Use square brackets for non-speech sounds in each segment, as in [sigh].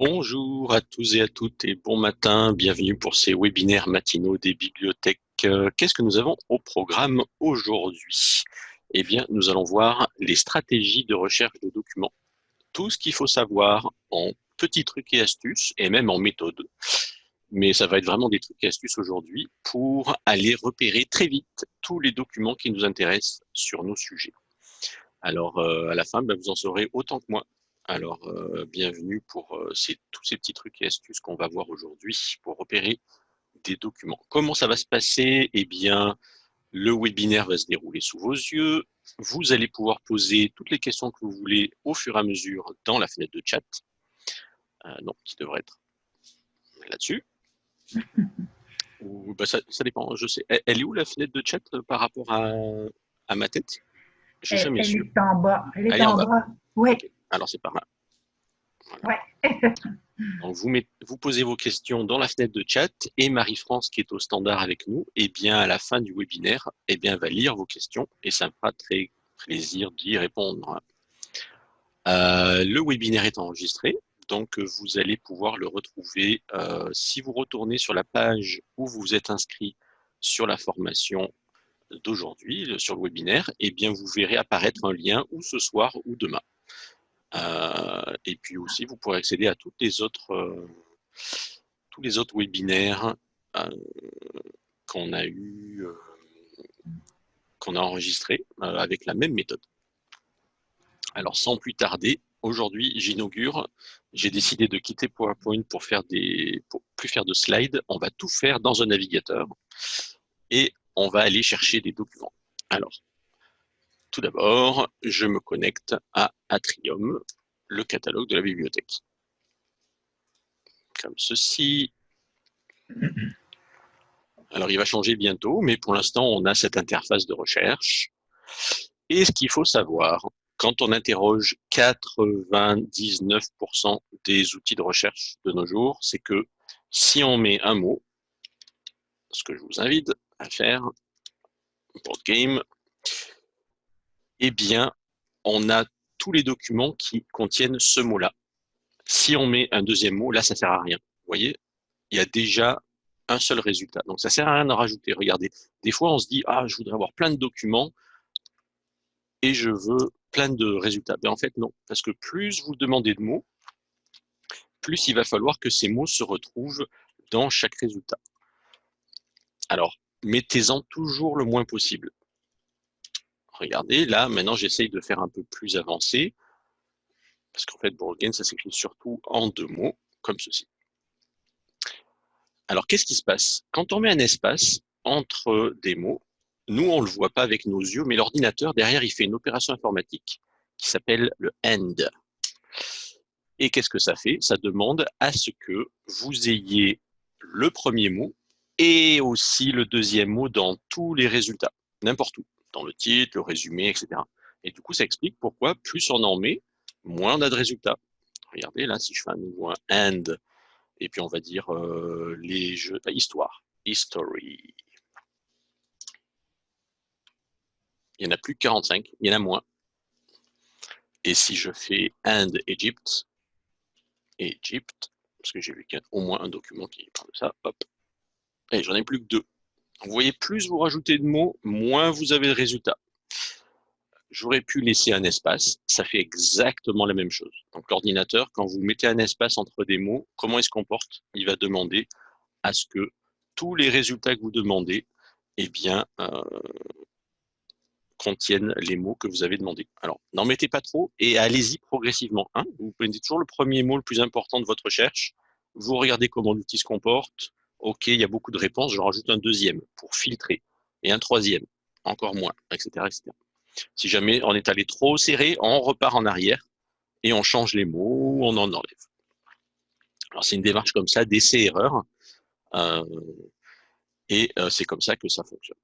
Bonjour à tous et à toutes et bon matin, bienvenue pour ces webinaires matinaux des bibliothèques. Euh, qu'est-ce que nous avons au programme aujourd'hui? Eh bien, nous allons voir les stratégies de recherche de documents. Tout ce qu'il faut savoir en petits trucs et astuces et même en méthode. Mais ça va être vraiment des trucs et astuces aujourd'hui pour aller repérer très vite tous les documents qui nous intéressent sur nos sujets. Alors, euh, à la fin, ben, vous en saurez autant que moi alors, euh, bienvenue pour euh, tous ces petits trucs et astuces qu'on va voir aujourd'hui pour repérer des documents. Comment ça va se passer? Eh bien, le webinaire va se dérouler sous vos yeux. Vous allez pouvoir poser toutes les questions que vous voulez au fur et à mesure dans la fenêtre de chat. Euh, donc, qui devrait être là-dessus. [laughs] Bah, ça, dépend, je sais. Elle, est où la fenêtre de chat par rapport à, ma tête? Je elle, elle est en bas. Elle est, en, bas. Oui. Alors, c'est pas mal. [laughs] vous, vous, posez vos questions dans la fenêtre de chat et Marie-France, qui est au standard avec nous, et eh bien, à la fin du webinaire, eh bien, va lire vos questions et ça me fera très plaisir d'y répondre. Euh, le webinaire est enregistré, donc vous allez pouvoir le retrouver euh, si vous retournez sur la page où vous êtes inscrit sur la formation d'aujourd'hui, sur le webinaire, et eh bien, vous verrez apparaître un lien ou ce soir ou demain. Euh, et puis aussi, vous pourrez accéder à toutes les autres, euh, tous les autres webinaires euh, qu'on a eu, qu'on a enregistrés avec la même méthode. Alors, sans plus tarder, aujourd'hui, j'inaugure. J'ai décidé de quitter PowerPoint pour faire des, pour plus faire de slides. On va tout faire dans un navigateur et on va aller chercher des documents. Alors, tout d'abord, je me connecte à Atrium, le catalogue de la bibliothèque. Comme ceci. Alors, il va changer bientôt, mais pour l'instant, on a cette interface de recherche. Et ce qu'il faut savoir, quand on interroge 99% des outils de recherche de nos jours, c'est que si on met un mot, ce que je vous invite à faire, board game, eh bien, on a tous les documents qui contiennent ce mot-là. Si on met un deuxième mot, là, ça ne sert à rien. Vous voyez, il y a déjà un seul résultat. Donc, ça ne sert à rien de rajouter. Regardez, des fois, on se dit, ah, je voudrais avoir plein de documents et je veux plein de résultats. Mais en fait, non. Parce que plus vous demandez de mots, plus il va falloir que ces mots se retrouvent dans chaque résultat. Alors, mettez-en toujours le moins possible. Regardez, là, maintenant, j'essaye de faire un peu plus avancé. Parce qu'en fait, Borgen, ça s'écrit surtout en deux mots, comme ceci. Alors, qu'est-ce qui se passe? Quand on met un espace entre des mots, nous, on ne le voit pas avec nos yeux, mais l'ordinateur, derrière, il fait une opération informatique qui s'appelle le AND. Et qu'est-ce que ça fait? Ça demande à ce que vous ayez le premier mot et aussi le deuxième mot dans tous les résultats, n'importe où dans le titre, le résumé, etc. Et du coup, ça explique pourquoi plus on en met, moins on a de résultats. Regardez, là, si je fais un nouveau un and, et puis on va dire euh, les jeux, histoire, history. Il n'y en a plus que 45, il y en a moins. Et si je fais and Egypt, Egypt, parce que j'ai vu qu'il y a au moins un document qui parle de ça, hop, et j'en ai plus que deux. Vous voyez, plus vous rajoutez de mots, moins vous avez de résultats. J'aurais pu laisser un espace, ça fait exactement la même chose. Donc l'ordinateur, quand vous mettez un espace entre des mots, comment il se comporte? Il va demander à ce que tous les résultats que vous demandez eh bien, euh, contiennent les mots que vous avez demandés. Alors, n'en mettez pas trop et allez-y progressivement. Hein. vous prenez toujours le premier mot le plus important de votre recherche, vous regardez comment l'outil se comporte, OK, il y a beaucoup de réponses, j'en rajoute un deuxième pour filtrer, et un troisième, encore moins, etc., Si jamais on est allé trop serré, on repart en arrière et on change les mots, on en enlève. Alors c'est une démarche comme ça, d'essai-erreur, euh, et euh, c'est comme ça que ça fonctionne.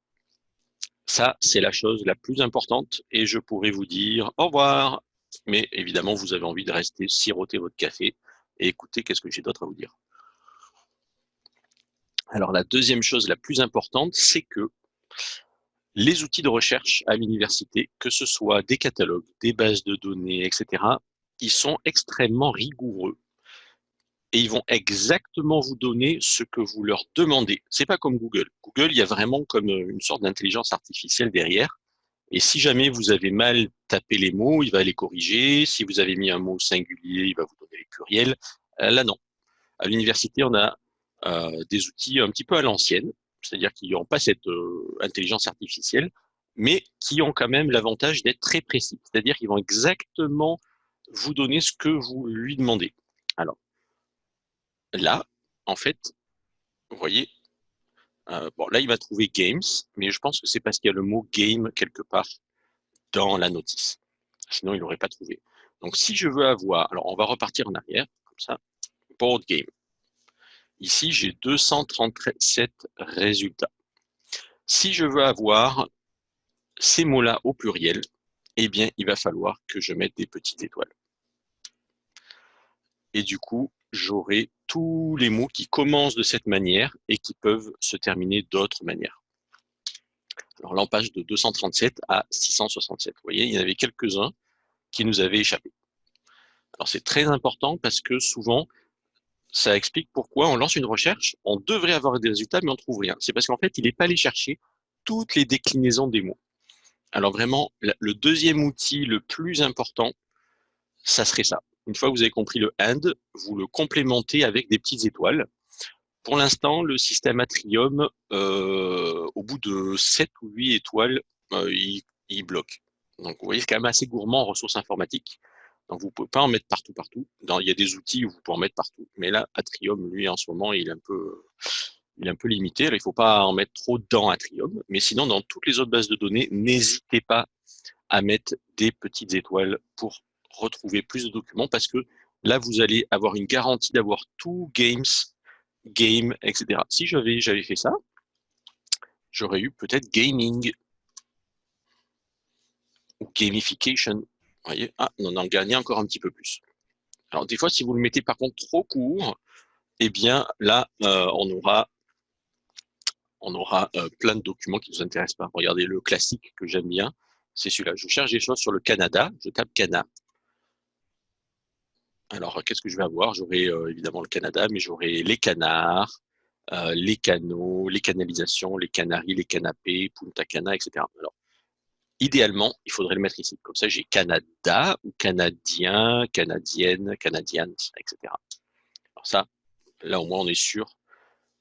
Ça, c'est la chose la plus importante, et je pourrais vous dire au revoir, mais évidemment, vous avez envie de rester siroter votre café et écouter qu'est-ce que j'ai d'autre à vous dire. Alors la deuxième chose la plus importante, c'est que les outils de recherche à l'université, que ce soit des catalogues, des bases de données, etc., ils sont extrêmement rigoureux et ils vont exactement vous donner ce que vous leur demandez. C'est pas comme Google. Google, il y a vraiment comme une sorte d'intelligence artificielle derrière. Et si jamais vous avez mal tapé les mots, il va les corriger. Si vous avez mis un mot singulier, il va vous donner les pluriels. Euh, là, non. À l'université, on a euh, des outils un petit peu à l'ancienne, c'est-à-dire qu'ils n'ont pas cette euh, intelligence artificielle, mais qui ont quand même l'avantage d'être très précis. C'est-à-dire qu'ils vont exactement vous donner ce que vous lui demandez. Alors, là, en fait, vous voyez, euh, bon, là, il va trouver games, mais je pense que c'est parce qu'il y a le mot game quelque part dans la notice. Sinon, il n'aurait pas trouvé. Donc, si je veux avoir, alors on va repartir en arrière, comme ça, board game. Ici, j'ai 237 résultats. Si je veux avoir ces mots-là au pluriel, eh bien, il va falloir que je mette des petites étoiles. Et du coup, j'aurai tous les mots qui commencent de cette manière et qui peuvent se terminer d'autres manières. Alors là, on passe de 237 à 667. Vous voyez, il y en avait quelques-uns qui nous avaient échappé. Alors c'est très important parce que souvent, ça explique pourquoi on lance une recherche, on devrait avoir des résultats, mais on ne trouve rien. C'est parce qu'en fait, il n'est pas allé chercher toutes les déclinaisons des mots. Alors vraiment, le deuxième outil le plus important, ça serait ça. Une fois que vous avez compris le AND, vous le complémentez avec des petites étoiles. Pour l'instant, le système Atrium, euh, au bout de 7 ou 8 étoiles, euh, il, bloque. Donc, vous voyez, c'est quand même assez gourmand en ressources informatiques. Donc, vous ne pouvez pas en mettre partout, partout. il y a des outils où vous pouvez en mettre partout. Mais là, Atrium, lui, en ce moment, il est un peu, il est un peu limité. il ne faut pas en mettre trop dans Atrium. Mais sinon, dans toutes les autres bases de données, n'hésitez pas à mettre des petites étoiles pour retrouver plus de documents parce que là, vous allez avoir une garantie d'avoir tout games, game, etc. Si j'avais fait ça, j'aurais eu peut-être gaming ou gamification. Voyez, ah, on en gagnait encore un petit peu plus. Alors, des fois, si vous le mettez par contre trop court, eh bien, là, euh, on aura, on aura euh, plein de documents qui ne nous intéressent pas. Regardez le classique que j'aime bien, c'est celui-là. Je cherche des choses sur le Canada, je tape Canada. Alors, qu'est-ce que je vais avoir? J'aurai euh, évidemment le Canada, mais j'aurai les canards, les canaux, les canalisations, les canaries, les canapés, Punta Cana, etc. Alors, idéalement, il faudrait le mettre ici. Comme ça, j'ai Canada ou Canadien, Canadienne, Canadienne, etc. Alors ça, là au moins, on est sûr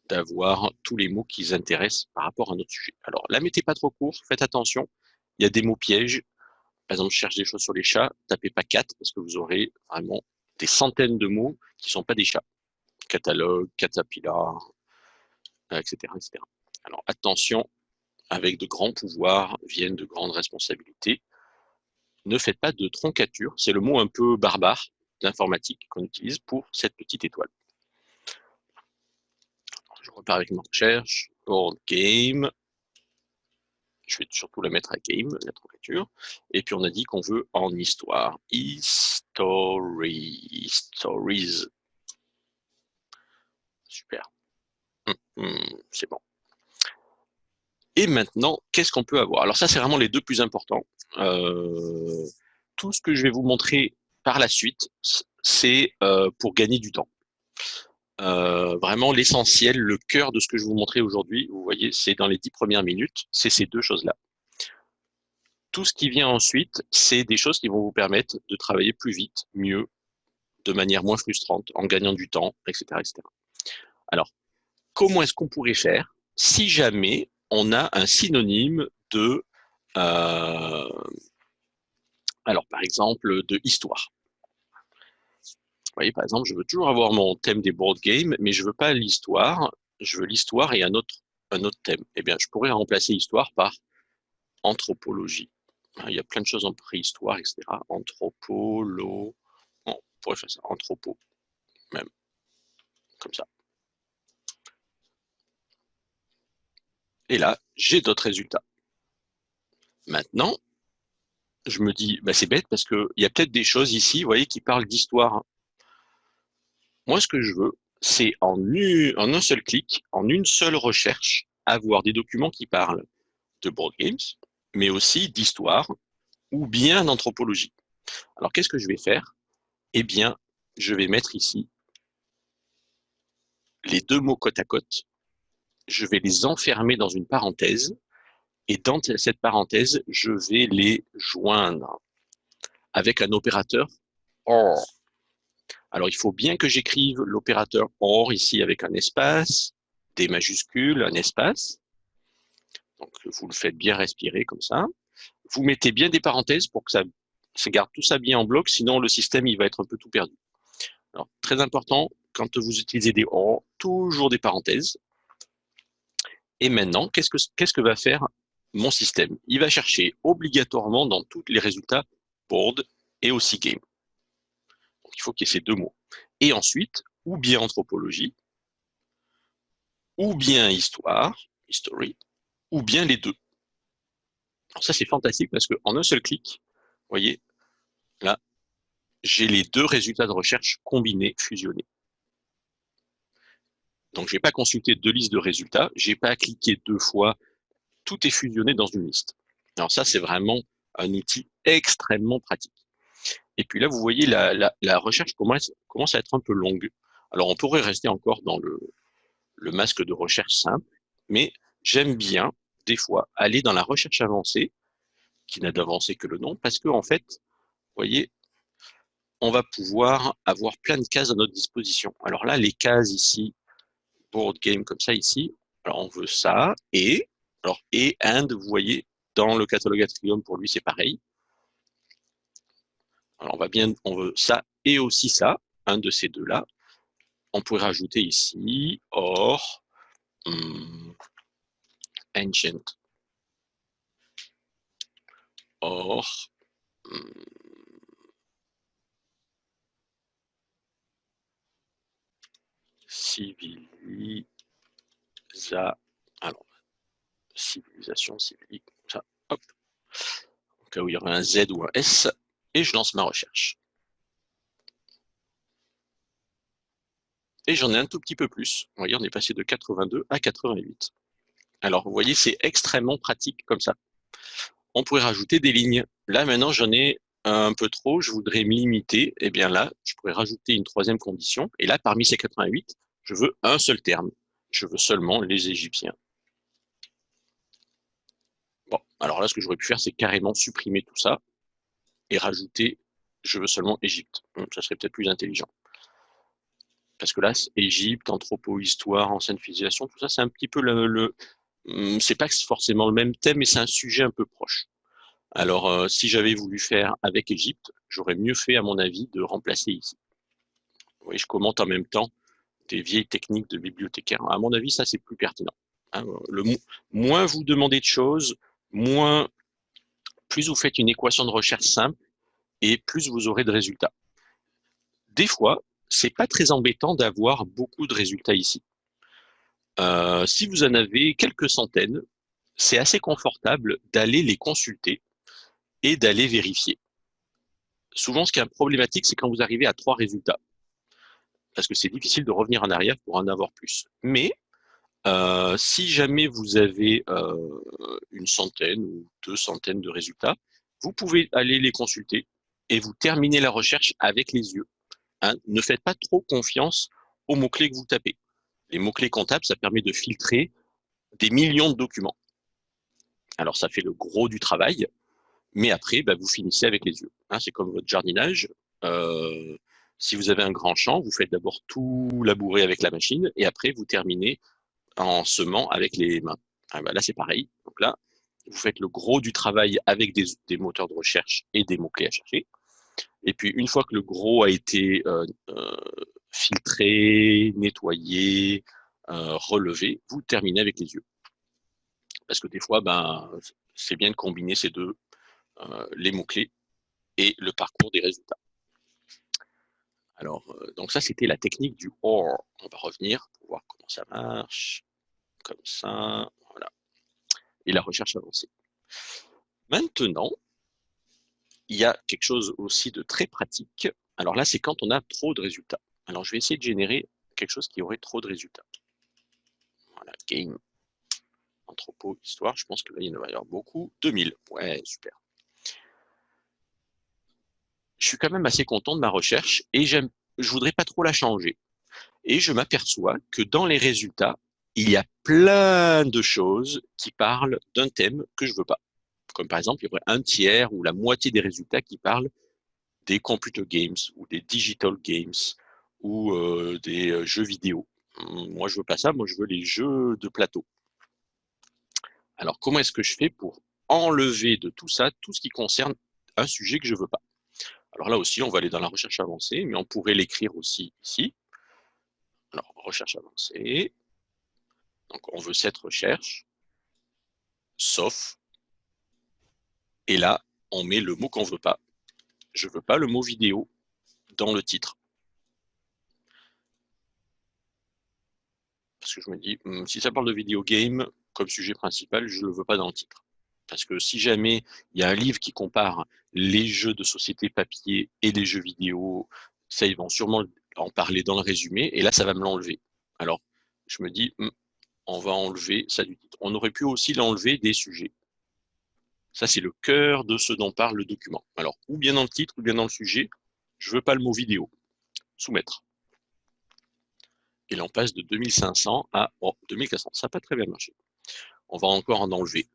d'avoir tous les mots qui intéressent par rapport à notre sujet. Alors, la mettez pas trop court, faites attention. Il y a des mots pièges. Par exemple, je cherche des choses sur les chats, tapez pas 4 parce que vous aurez vraiment des centaines de mots qui ne sont pas des chats. Catalogue, caterpillar, etc., etc. Alors attention, avec de grands pouvoirs viennent de grandes responsabilités. Ne faites pas de troncature, c'est le mot un peu barbare d'informatique qu'on utilise pour cette petite étoile. je repars avec ma recherche, board game, je vais surtout la mettre à game, la troncature. Et puis on a dit qu'on veut en histoire. History, stories. Super. Hum, hum, c'est bon. Et maintenant, qu'est-ce qu'on peut avoir? Alors ça, c'est vraiment les deux plus importants. Euh, tout ce que je vais vous montrer par la suite, c'est euh, pour gagner du temps. Euh, vraiment l'essentiel, le cœur de ce que je vais vous montrer aujourd'hui, vous voyez, c'est dans les dix premières minutes, c'est ces deux choses-là. Tout ce qui vient ensuite, c'est des choses qui vont vous permettre de travailler plus vite, mieux, de manière moins frustrante, en gagnant du temps, etc. etc. Alors, comment est-ce qu'on pourrait faire? Si jamais on a un synonyme de, euh, alors par exemple, de histoire voyez, par exemple, je veux toujours avoir mon thème des board games, mais je veux pas l'histoire, je veux l'histoire et un autre, un autre thème. Eh bien, je pourrais remplacer histoire par anthropologie. Il y a plein de choses en préhistoire, etc. Anthropolo, on pourrait faire ça, anthropo, même, comme ça. Et là, j'ai d'autres résultats. Maintenant, je me dis, bah, c'est bête parce qu'il y a peut-être des choses ici, vous voyez, qui parlent d'histoire. Moi, ce que je veux, c'est en, un seul clic, en une seule recherche, avoir des documents qui parlent de board games, mais aussi d'histoire ou bien d'anthropologie. Alors, qu'est-ce que je vais faire? Eh bien, je vais mettre ici les deux mots côte à côte, je vais les enfermer dans une parenthèse, et dans cette parenthèse, je vais les joindre avec un opérateur OR. Alors, il faut bien que j'écrive l'opérateur OR ici avec un espace, des majuscules, un espace. Donc, vous le faites bien respirer comme ça. Vous mettez bien des parenthèses pour que ça, ça garde tout ça bien en bloc, sinon le système il va être un peu tout perdu. Alors, très important, quand vous utilisez des OR, toujours des parenthèses. Et maintenant, qu'est-ce que, va faire mon système? Il va chercher obligatoirement dans tous les résultats board et aussi game. Il faut qu'il y ait ces deux mots. Et ensuite, ou bien anthropologie, ou bien histoire, history, ou bien les deux. Ça, c'est fantastique parce qu'en un seul clic, vous voyez, là, j'ai les deux résultats de recherche combinés, fusionnés. Donc, je n'ai pas consulté deux listes de résultats, je n'ai pas cliqué deux fois, tout est fusionné dans une liste. Alors ça, c'est vraiment un outil extrêmement pratique. Et puis là, vous voyez, la, recherche commence, commence, à être un peu longue. Alors, on pourrait rester encore dans le, le masque de recherche simple, mais j'aime bien, des fois, aller dans la recherche avancée, qui n'a d'avancée que le nom, parce que en fait, vous voyez, on va pouvoir avoir plein de cases à notre disposition. Alors là, les cases ici, board game comme ça ici, alors on veut ça, et, alors et, and, vous voyez, dans le catalogue Atrium, pour lui, c'est pareil. Alors on va bien, on veut ça et aussi ça, un de ces deux-là. On pourrait rajouter ici or hmm, ancient. Or hmm, civilisa alors civilisation civilisation ça hop au cas où il y aurait un Z ou un S et je lance ma recherche et j'en ai un tout petit peu plus. Vous voyez, on est passé de 82 à 88. Alors, vous voyez, c'est extrêmement pratique comme ça. On pourrait rajouter des lignes. Là, maintenant, j'en ai un peu trop, je voudrais me limiter. Eh bien là, je pourrais rajouter une troisième condition. Et là, parmi ces 88, je veux un seul terme. Je veux seulement les Égyptiens. Bon, alors là, ce que j'aurais pu faire, c'est carrément supprimer tout ça et rajouter « je veux seulement Égypte ». Ça serait peut-être plus intelligent parce que là, Égypte, anthropo-histoire, ancienne civilisation, tout ça, c'est un petit peu le, hum, c'est pas forcément le même thème, mais c'est un sujet un peu proche. Alors, euh, si j'avais voulu faire avec Égypte, j'aurais mieux fait, à mon avis, de remplacer ici. Vous voyez, je commente en même temps des vieilles techniques de bibliothécaire. À mon avis, ça, c'est plus pertinent. Hein. le, moins vous demandez de choses, moins, plus vous faites une équation de recherche simple, et plus vous aurez de résultats. Des fois, c'est pas très embêtant d'avoir beaucoup de résultats ici. Euh, si vous en avez quelques centaines, c'est assez confortable d'aller les consulter et d'aller vérifier. Souvent, ce qui est problématique, c'est quand vous arrivez à trois résultats. Parce que c'est difficile de revenir en arrière pour en avoir plus. Mais euh, si jamais vous avez euh, une centaine ou deux centaines de résultats, vous pouvez aller les consulter et vous terminez la recherche avec les yeux. Hein, ne faites pas trop confiance aux mots-clés que vous tapez. Les mots-clés comptables, ça permet de filtrer des millions de documents. Alors, ça fait le gros du travail, mais après, bah, vous finissez avec les yeux. Hein, c'est comme votre jardinage. Euh, si vous avez un grand champ, vous faites d'abord tout labourer avec la machine, et après, vous terminez en semant avec les mains. Ah, bah, là, c'est pareil. Donc là, vous faites le gros du travail avec des moteurs de recherche et des mots-clés à chercher. Et puis, une fois que le gros a été euh, euh, filtré, nettoyé, euh, relevé, vous terminez avec les yeux. Parce que des fois, ben, c'est bien de combiner ces deux, les mots-clés et le parcours des résultats. Alors, donc ça, c'était la technique du OR. On va revenir pour voir comment ça marche. Comme ça, voilà. Et la recherche avancée. Maintenant, il y a quelque chose aussi de très pratique. Alors là, c'est quand on a trop de résultats. Alors, je vais essayer de générer quelque chose qui aurait trop de résultats. Voilà, game, anthropo, histoire. Je pense que là, il y en va y avoir beaucoup. 2000. Ouais, super. Je suis quand même assez content de ma recherche et je voudrais pas trop la changer. Et je m'aperçois que dans les résultats, il y a plein de choses qui parlent d'un thème que je veux pas. Comme par exemple, il y aurait un tiers ou la moitié des résultats qui parlent des computer games ou des digital games ou euh, des euh, jeux vidéo. Hum, moi, je veux pas ça. Moi, je veux les jeux de plateau. Alors, comment est-ce que je fais pour enlever de tout ça tout ce qui concerne un sujet que je veux pas? Alors là aussi, on va aller dans la recherche avancée, mais on pourrait l'écrire aussi ici. Alors, recherche avancée. Donc, on veut cette recherche, sauf. Et là, on met le mot qu'on veut pas. Je veux pas le mot vidéo dans le titre. Parce que je me dis, hmm, si ça parle de vidéo game comme sujet principal, je ne le veux pas dans le titre. Parce que si jamais il y a un livre qui compare les jeux de société papier et les jeux vidéo, ça, ils vont sûrement en parler dans le résumé, et là, ça va me l'enlever. Alors, je me dis, hmm, on va enlever ça du titre. On aurait pu aussi l'enlever des sujets. Ça, c'est le cœur de ce dont parle le document. Alors, ou bien dans le titre, ou bien dans le sujet, je ne veux pas le mot vidéo. Soumettre. Et là, on passe de 2500 à 2400. Ça n'a pas très bien marché. On va encore en enlever.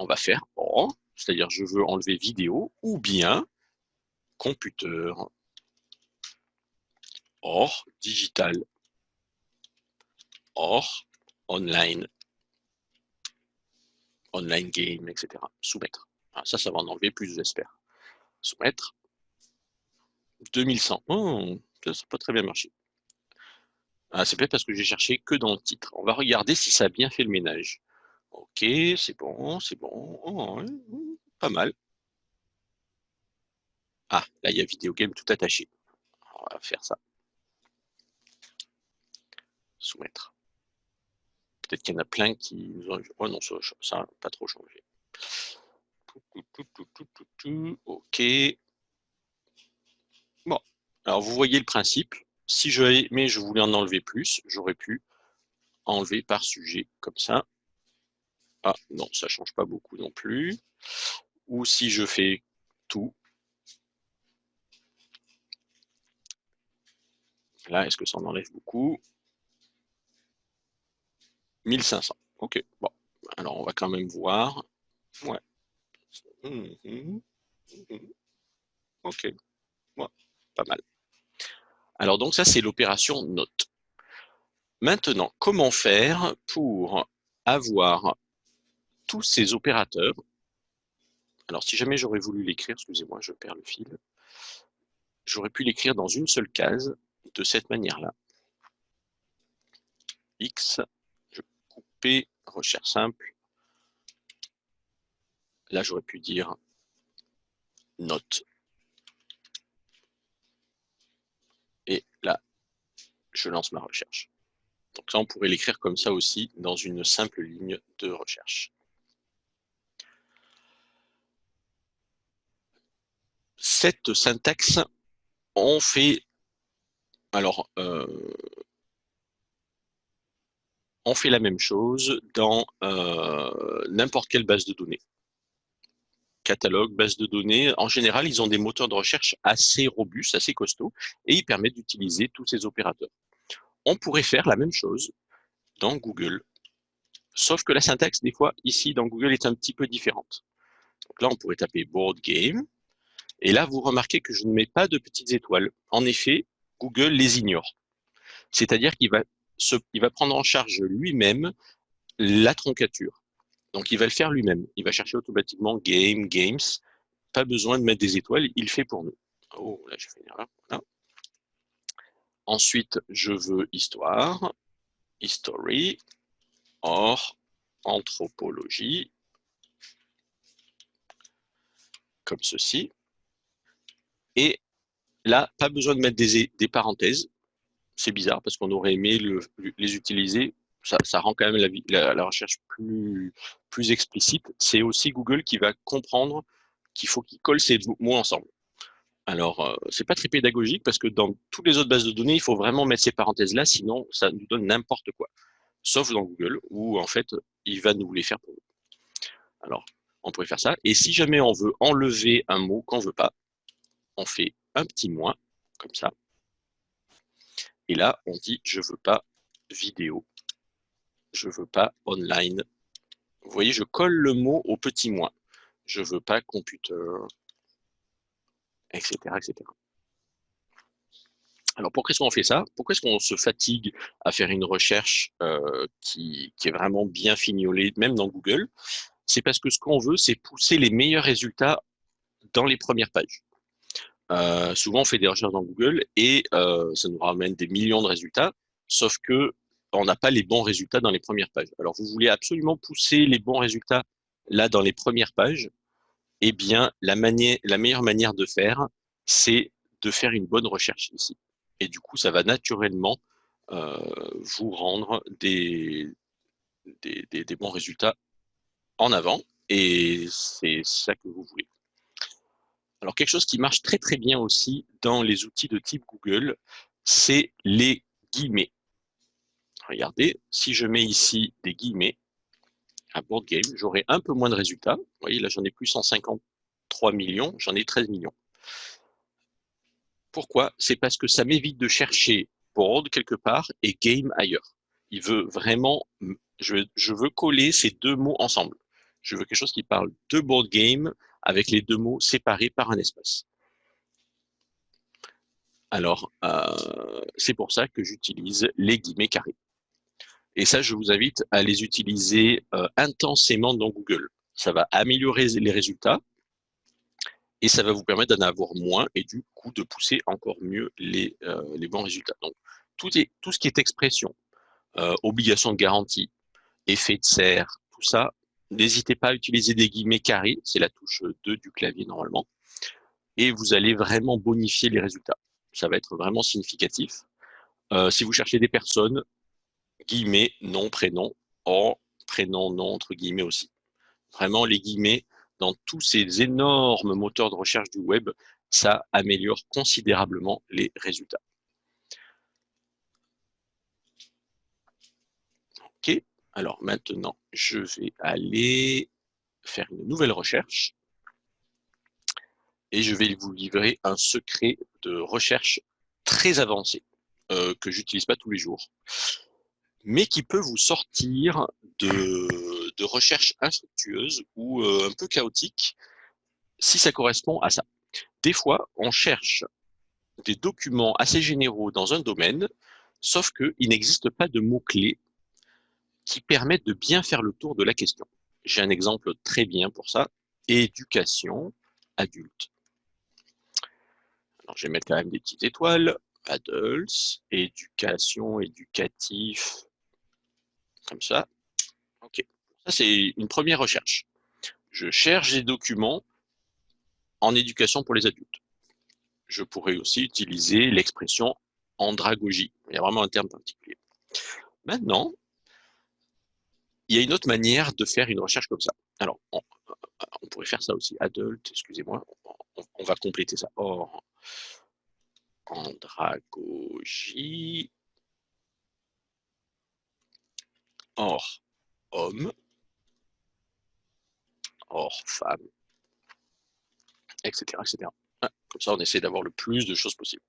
On va faire OR, c'est-à-dire je veux enlever vidéo, ou bien computer, or digital, or online, online game, etc. Soumettre. Ça, ça va en enlever plus, j'espère. Soumettre. 2100. Oh, ça n'a pas très bien marché. Ah, c'est peut-être parce que j'ai cherché que dans le titre. On va regarder si ça a bien fait le ménage. Ok, c'est bon, c'est bon. Oh, pas mal. Ah, là, il y a vidéo game tout attaché. On va faire ça. Soumettre. Peut-être qu'il y en a plein qui nous ont... Oh non, ça n'a pas trop changé. Ok. Bon. Alors, vous voyez le principe. Si je mais je voulais en enlever plus, j'aurais pu enlever par sujet, comme ça. Ah, non, ça ne change pas beaucoup non plus. Ou si je fais tout. Là, est-ce que ça en enlève beaucoup? 1500. Ok, bon. Alors, on va quand même voir. Ouais. Mhm. Mhm. Ok. Ouais, pas mal. Alors donc ça, c'est l'opération note. Maintenant, comment faire pour avoir tous ces opérateurs Alors si jamais j'aurais voulu l'écrire, excusez-moi, je perds le fil, j'aurais pu l'écrire dans une seule case de cette manière-là. X, je couper, recherche simple. Là, j'aurais pu dire note et là, je lance ma recherche. Donc ça, on pourrait l'écrire comme ça aussi dans une simple ligne de recherche. Cette syntaxe, on fait, alors, euh, on fait la même chose dans euh, n'importe quelle base de données catalogue, base de données. En général, ils ont des moteurs de recherche assez robustes, assez costauds, et ils permettent d'utiliser tous ces opérateurs. On pourrait faire la même chose dans Google, sauf que la syntaxe, des fois, ici, dans Google, est un petit peu différente. Donc là, on pourrait taper board game, et là, vous remarquez que je ne mets pas de petites étoiles. En effet, Google les ignore. C'est-à-dire qu'il va, prendre en charge lui-même la troncature. Donc, il va le faire lui-même. Il va chercher automatiquement game, games. Pas besoin de mettre des étoiles, il fait pour nous. Oh, là, j'ai fait une erreur. Ensuite, je veux histoire, history, or, anthropologie, comme ceci. Et là, pas besoin de mettre des, parenthèses. C'est bizarre parce qu'on aurait aimé les utiliser ça, rend quand même la, recherche plus, plus explicite. C'est aussi Google qui va comprendre qu'il faut qu'il colle ces mots ensemble. Alors, euh, c'est pas très pédagogique parce que dans toutes les autres bases de données, il faut vraiment mettre ces parenthèses-là, sinon ça nous donne n'importe quoi. Sauf dans Google, où en fait, il va nous les faire pour nous. Alors, on pourrait faire ça. Et si jamais on veut enlever un mot qu'on veut pas, on fait un petit moins, comme ça. Et là, on dit, je veux pas vidéo, je veux pas online. Vous voyez, je colle le mot au petit moins. Je veux pas computer, etc., etc. Alors, pourquoi est-ce qu'on fait ça? Pourquoi est-ce qu'on se fatigue à faire une recherche euh, qui, est vraiment bien fignolée, même dans Google? C'est parce que ce qu'on veut, c'est pousser les meilleurs résultats dans les premières pages. Euh, souvent, on fait des recherches dans Google et euh, ça nous ramène des millions de résultats, sauf que on n'a pas les bons résultats dans les premières pages. Alors, vous voulez absolument pousser les bons résultats là dans les premières pages Eh bien, la, la meilleure manière de faire, c'est de faire une bonne recherche ici. Et du coup, ça va naturellement euh, vous rendre des, des, des bons résultats en avant. Et c'est ça que vous voulez. Alors, quelque chose qui marche très très bien aussi dans les outils de type Google, c'est les guillemets. Regardez, si je mets ici des guillemets à board game, j'aurai un peu moins de résultats. Vous voyez, là, j'en ai plus 153 millions, j'en ai 13 millions. Pourquoi? C'est parce que ça m'évite de chercher board quelque part et game ailleurs. Il veut vraiment, je, je veux coller ces deux mots ensemble. Je veux quelque chose qui parle de board game avec les deux mots séparés par un espace. Alors, euh, c'est pour ça que j'utilise les guillemets carrés. Et ça, je vous invite à les utiliser euh, intensément dans Google. Ça va améliorer les résultats et ça va vous permettre d'en avoir moins et du coup de pousser encore mieux les, euh, les bons résultats. Donc, tout, ce qui est expression, obligation de garantie, effet de serre, tout ça, N'hésitez pas à utiliser des guillemets carrés, c'est la touche 2 du clavier normalement, et vous allez vraiment bonifier les résultats. Ça va être vraiment significatif. Euh, si vous cherchez des personnes, guillemets, nom, prénom, or, prénom, nom, entre guillemets aussi. Vraiment, les guillemets, dans tous ces énormes moteurs de recherche du web, ça améliore considérablement les résultats. OK alors maintenant, je vais aller faire une nouvelle recherche et je vais vous livrer un secret de recherche très avancé euh, que j'utilise pas tous les jours, mais qui peut vous sortir de, de recherches infructueuses ou euh, un peu chaotiques si ça correspond à ça. Des fois, on cherche des documents assez généraux dans un domaine, sauf qu'il n'existe pas de mots-clés qui permettent de bien faire le tour de la question. J'ai un exemple très bien pour ça. Éducation adulte. Alors, je vais mettre quand même des petites étoiles. Adults, éducation, éducatif, comme ça. OK. Ça, c'est une première recherche. Je cherche des documents en éducation pour les adultes. Je pourrais aussi utiliser l'expression andragogie. Il y a vraiment un terme particulier. Maintenant, il y a une autre manière de faire une recherche comme ça. Alors, on, pourrait faire ça aussi. Adult, excusez-moi, on, va compléter ça. Or, andragogie, or, homme, or, femme, etc. etc. Ah, comme ça, on essaie d'avoir le plus de choses possible.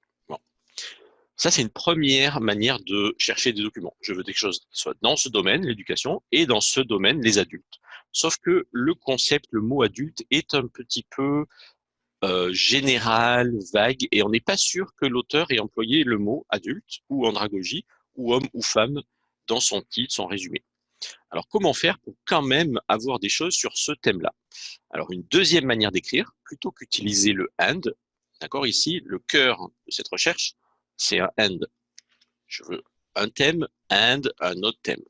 Ça, c'est une première manière de chercher des documents. Je veux quelque chose qui soit dans ce domaine, l'éducation, et dans ce domaine, les adultes. Sauf que le concept, le mot adulte, est un petit peu euh, général, vague, et on n'est pas sûr que l'auteur ait employé le mot adulte ou andragogie ou homme ou femme dans son titre, son résumé. Alors, comment faire pour quand même avoir des choses sur ce thème-là? Alors, une deuxième manière d'écrire, plutôt qu'utiliser le and, d'accord, ici, le cœur de cette recherche, c'est un and. Je veux un thème and un autre thème.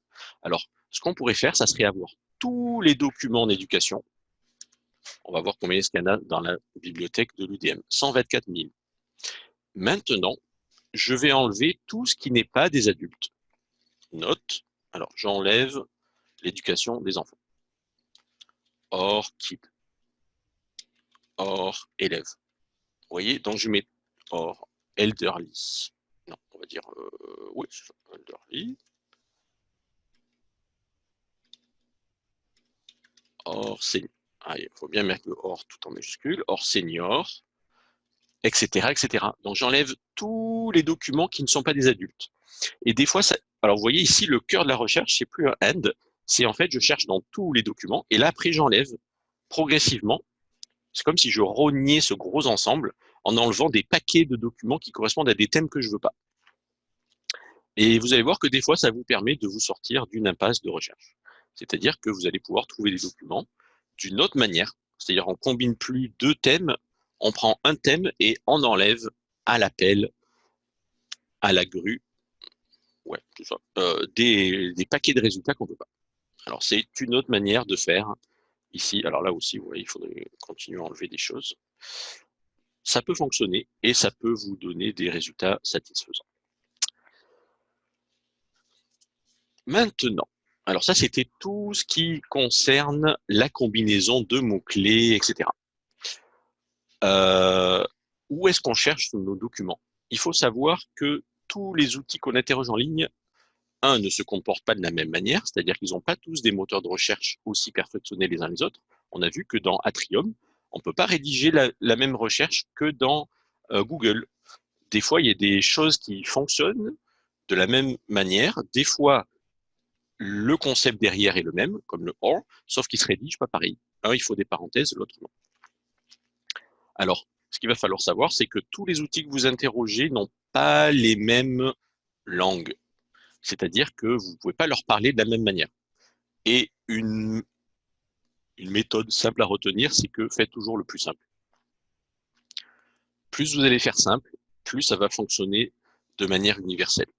Alors, ce qu'on pourrait faire, ça serait avoir tous les documents d'éducation. On va voir combien il y en a dans la bibliothèque de l'UDM. 124 000. Maintenant, je vais enlever tout ce qui n'est pas des adultes. Note. Alors, j'enlève l'éducation des enfants. Or kid. Or élève. Vous voyez, donc je mets or elderly. Non, on va dire, euh, oui, elderly. Or, c'est, ah, il faut bien mettre le or tout en majuscule. Or senior. etc., etc. Donc j'enlève tous les documents qui ne sont pas des adultes. Et des fois, alors vous voyez ici, le cœur de la recherche, c'est plus un end, c'est en fait, je cherche dans tous les documents, et là, après, j'enlève progressivement. C'est comme si je rognais ce gros ensemble en enlevant des paquets de documents qui correspondent à des thèmes que je veux pas. Et vous allez voir que des fois, ça vous permet de vous sortir d'une impasse de recherche. C'est-à-dire que vous allez pouvoir trouver des documents d'une autre manière. C'est-à-dire, on combine plus deux thèmes, on prend un thème et on enlève à l'appel, à la grue, ouais, tout ça, euh, des, des, paquets de résultats qu'on ne veut pas. Alors, c'est une autre manière de faire ici. Alors là aussi, vous il faudrait continuer à enlever des choses. Ça peut fonctionner et ça peut vous donner des résultats satisfaisants. Maintenant, alors ça, c'était tout ce qui concerne la combinaison de mots-clés, etc. Euh, où est-ce qu'on cherche nos documents? Il faut savoir que tous les outils qu'on interroge en ligne, un, ne se comportent pas de la même manière, c'est-à-dire qu'ils n'ont pas tous des moteurs de recherche aussi perfectionnés les uns les autres. On a vu que dans Atrium, on ne peut pas rédiger la, même recherche que dans euh, Google. Des fois, il y a des choses qui fonctionnent de la même manière. Des fois, le concept derrière est le même, comme le OR, sauf qu'il se rédige pas pareil. Un, il faut des parenthèses, l'autre non. Alors, ce qu'il va falloir savoir, c'est que tous les outils que vous interrogez n'ont pas les mêmes langues. C'est-à-dire que vous ne pouvez pas leur parler de la même manière. Et une, une méthode simple à retenir, c'est que faites toujours le plus simple. Plus vous allez faire simple, plus ça va fonctionner de manière universelle.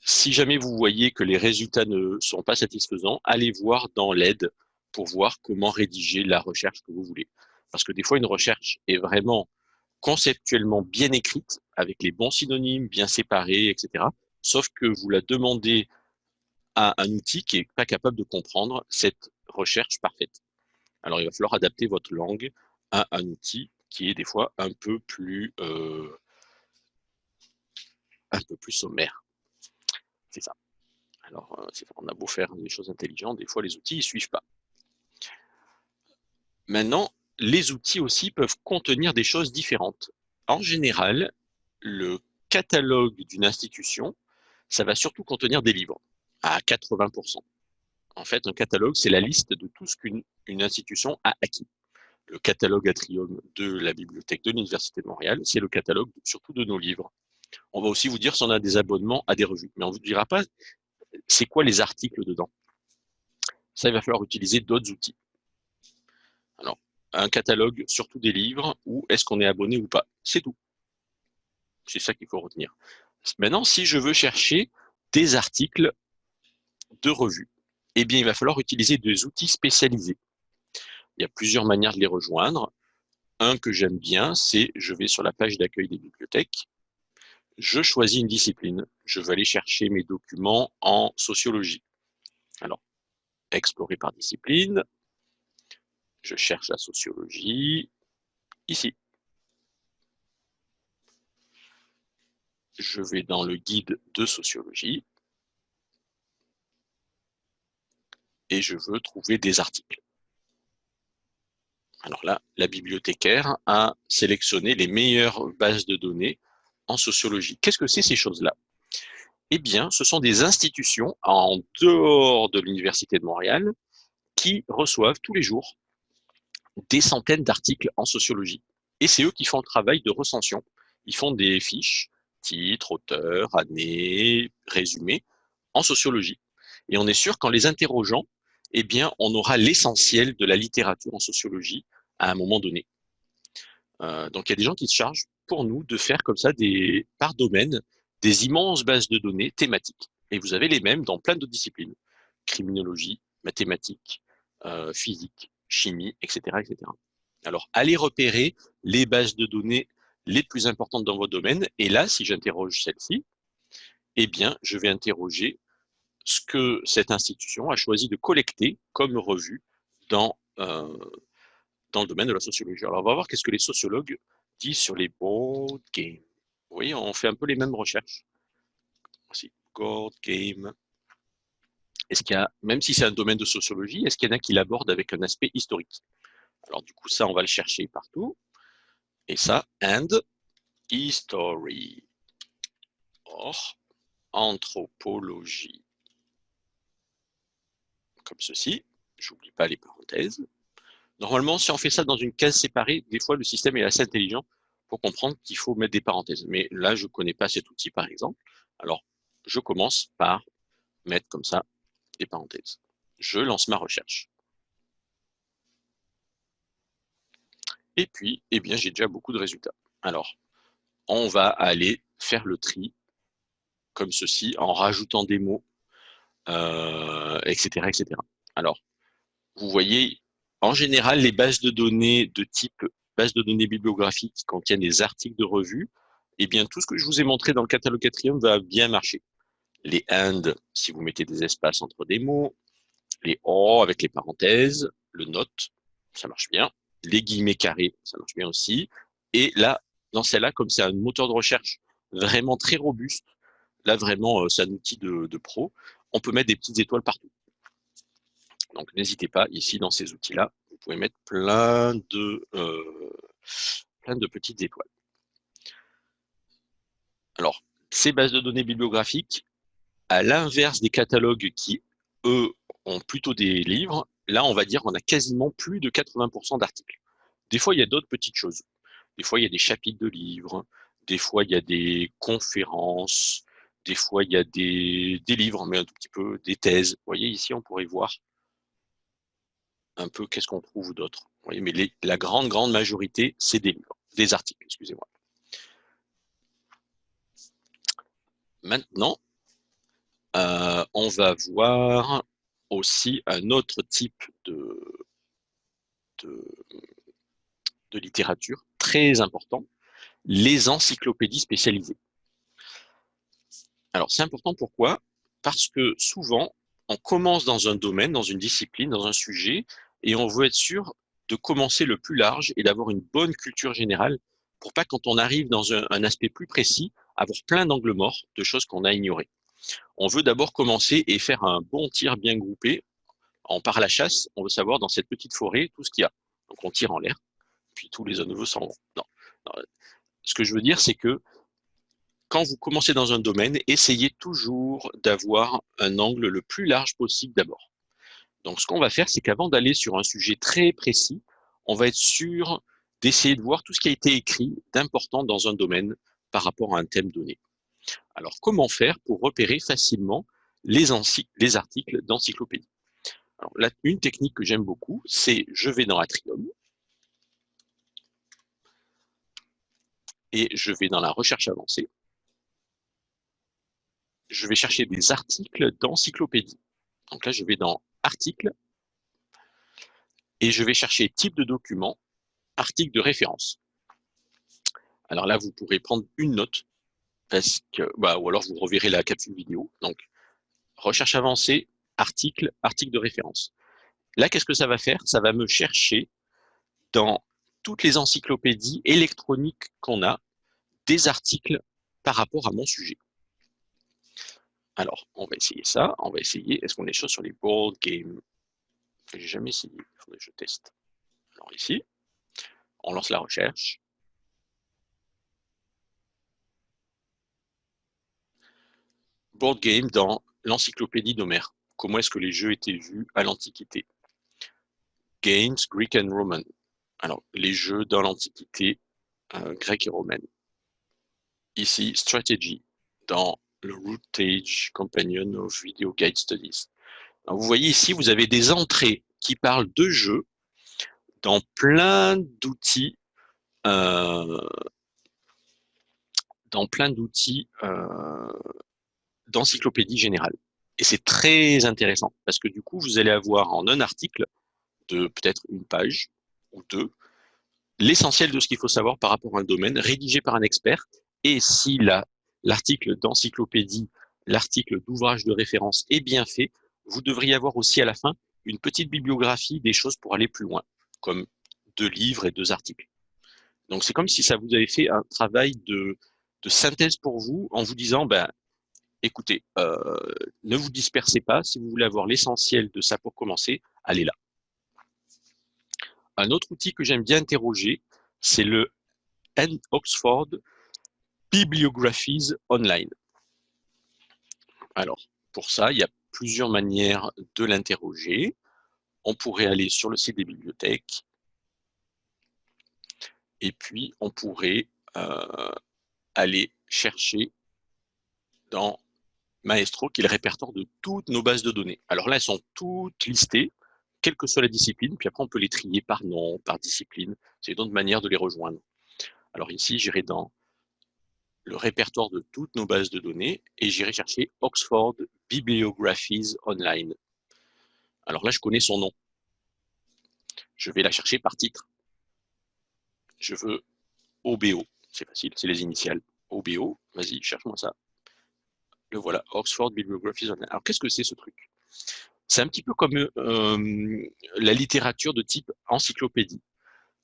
Si jamais vous voyez que les résultats ne sont pas satisfaisants, allez voir dans l'aide pour voir comment rédiger la recherche que vous voulez. Parce que des fois, une recherche est vraiment conceptuellement bien écrite, avec les bons synonymes, bien séparés, etc. Sauf que vous la demandez à un outil qui n'est pas capable de comprendre cette recherche parfaite. Alors, il va falloir adapter votre langue à un outil qui est des fois un peu plus, euh, un peu plus sommaire. C'est ça. Alors, euh, on a beau faire des choses intelligentes, des fois les outils ne suivent pas. Maintenant, les outils aussi peuvent contenir des choses différentes. En général, le catalogue d'une institution, ça va surtout contenir des livres, à 80%. En fait, un catalogue, c'est la liste de tout ce qu'une institution a acquis. Le catalogue Atrium de la bibliothèque de l'Université de Montréal, c'est le catalogue surtout de nos livres. On va aussi vous dire si on a des abonnements à des revues. Mais on ne vous dira pas c'est quoi les articles dedans. Ça, il va falloir utiliser d'autres outils. Alors, un catalogue, surtout des livres, ou est-ce qu'on est abonné ou pas? C'est tout. C'est ça qu'il faut retenir. Maintenant, si je veux chercher des articles de revues, eh bien, il va falloir utiliser des outils spécialisés. Il y a plusieurs manières de les rejoindre. Un que j'aime bien, c'est je vais sur la page d'accueil des bibliothèques je choisis une discipline. Je vais aller chercher mes documents en sociologie. Alors, explorer par discipline. Je cherche la sociologie ici. Je vais dans le guide de sociologie et je veux trouver des articles. Alors là, la bibliothécaire a sélectionné les meilleures bases de données en sociologie. Qu'est-ce que c'est ces choses-là? Eh bien, ce sont des institutions en dehors de l'Université de Montréal qui reçoivent tous les jours des centaines d'articles en sociologie. Et c'est eux qui font le travail de recension. Ils font des fiches, titres, auteurs, années, résumés, en sociologie. Et on est sûr qu'en les interrogeant, eh bien, on aura l'essentiel de la littérature en sociologie à un moment donné. Euh, donc, il y a des gens qui se chargent pour nous de faire comme ça des, par domaine des immenses bases de données thématiques. Et vous avez les mêmes dans plein d'autres disciplines. Criminologie, mathématiques, euh, physique, chimie, etc., etc. Alors, allez repérer les bases de données les plus importantes dans votre domaine. Et là, si j'interroge celle-ci, eh bien, je vais interroger ce que cette institution a choisi de collecter comme revue dans, euh, dans le domaine de la sociologie. Alors, on va voir qu'est-ce que les sociologues sur les board games. Vous voyez, on fait un peu les mêmes recherches. Board game. Est-ce qu'il y a, même si c'est un domaine de sociologie, est-ce qu'il y en a qui l'abordent avec un aspect historique? Alors du coup, ça, on va le chercher partout. Et ça, and history. Or, anthropologie. Comme ceci. J'oublie pas les parenthèses. Normalement, si on fait ça dans une case séparée, des fois, le système est assez intelligent pour comprendre qu'il faut mettre des parenthèses. Mais là, je connais pas cet outil, par exemple. Alors, je commence par mettre comme ça des parenthèses. Je lance ma recherche. Et puis, eh bien, j'ai déjà beaucoup de résultats. Alors, on va aller faire le tri comme ceci, en rajoutant des mots, euh, etc. Alors, vous voyez, en général, les bases de données de type base de données bibliographiques qui contiennent des articles de revue, eh bien, tout ce que je vous ai montré dans le catalogue quatrième va bien marcher. Les and, si vous mettez des espaces entre des mots, les or avec les parenthèses, le note, ça marche bien. Les guillemets carrés, ça marche bien aussi. Et là, dans celle-là, comme c'est un moteur de recherche vraiment très robuste, là vraiment, euh, c'est un outil de pro, on peut mettre des petites étoiles partout. Donc n'hésitez pas, ici dans ces outils-là, vous pouvez mettre plein de, euh, plein de petites étoiles. Alors, ces bases de données bibliographiques, à l'inverse des catalogues qui, eux, ont plutôt des livres, là, on va dire qu'on a quasiment plus de 80% d'articles. Des fois, il y a d'autres petites choses. Des fois, il y a des chapitres de livres. Des fois, il y a des conférences. Des fois, il y a des, des livres, mais un tout petit peu, des thèses. Vous voyez, ici, on pourrait voir un peu qu'est-ce qu'on trouve d'autre. Mais la grande, grande majorité, c'est des livres, des articles, excusez-moi. Maintenant, euh, on va voir aussi un autre type de, de, de littérature très important, les encyclopédies spécialisées. Alors, c'est important pourquoi? Parce que souvent, on commence dans un domaine, dans une discipline, dans un sujet, et on veut être sûr de commencer le plus large et d'avoir une bonne culture générale pour pas, quand on arrive dans un, aspect plus précis, avoir plein d'angles morts de choses qu'on a ignorées. On veut d'abord commencer et faire un bon tir bien groupé. En part la chasse, on veut savoir dans cette petite forêt tout ce qu'il y a. Donc on tire en l'air, puis tous les nouveaux s'en vont. Non. Ce que je veux dire, c'est que quand vous commencez dans un domaine, essayez toujours d'avoir un angle le plus large possible d'abord. Donc, ce qu'on va faire, c'est qu'avant d'aller sur un sujet très précis, on va être sûr d'essayer de voir tout ce qui a été écrit d'important dans un domaine par rapport à un thème donné. Alors, comment faire pour repérer facilement les, les articles d'encyclopédie? Alors, là, une technique que j'aime beaucoup, c'est je vais dans Atrium et je vais dans la recherche avancée. Je vais chercher des articles d'encyclopédie. Donc là, je vais dans article, et je vais chercher type de document, article de référence. Alors là, vous pourrez prendre une note, parce que, bah, ou alors vous reverrez la capsule vidéo. Donc, recherche avancée, article, article de référence. Là, qu'est-ce que ça va faire? Ça va me chercher dans toutes les encyclopédies électroniques qu'on a des articles par rapport à mon sujet. Alors, on va essayer ça. On va essayer, est-ce qu'on des choses sur les board games? J'ai jamais essayé, je teste. Alors ici, on lance la recherche. Board game dans l'encyclopédie d'Homère. Comment est-ce que les jeux étaient vus à l'Antiquité? Games, Greek and Roman. Alors, les jeux dans l'Antiquité euh, grecque et romaine. Ici, Strategy dans le Routage Companion of Video Guide Studies. vous voyez ici, vous avez des entrées qui parlent de jeux dans plein d'outils euh, dans plein d'outils euh, d'encyclopédie générale. Et c'est très intéressant parce que du coup, vous allez avoir en un article de peut-être une page ou deux l'essentiel de ce qu'il faut savoir par rapport à un domaine rédigé par un expert. Et si la l'article d'encyclopédie, l'article d'ouvrage de référence est bien fait, vous devriez avoir aussi à la fin une petite bibliographie des choses pour aller plus loin, comme deux livres et deux articles. Donc c'est comme si ça vous avait fait un travail de, synthèse pour vous en vous disant, ben, écoutez, euh, ne vous dispersez pas, si vous voulez avoir l'essentiel de ça pour commencer, allez là. Un autre outil que j'aime bien interroger, c'est le and Oxford Bibliographies Online. Alors, pour ça, il y a plusieurs manières de l'interroger. On pourrait aller sur le site des bibliothèques et puis on pourrait euh, aller chercher dans Maestro, qui est le répertoire de toutes nos bases de données. Alors là, elles sont toutes listées, quelle que soit la discipline, puis après on peut les trier par nom, par discipline. C'est une autre manière de les rejoindre. Alors ici, j'irai dans le répertoire de toutes nos bases de données et j'irai chercher Oxford Bibliographies Online. Alors là, je connais son nom. Je vais la chercher par titre. Je veux OBO. C'est facile, c'est les initiales. OBO, vas-y, cherche-moi ça. Le voilà, Oxford Bibliographies Online. Alors, qu'est-ce que c'est ce truc? C'est un petit peu comme euh, la littérature de type encyclopédie.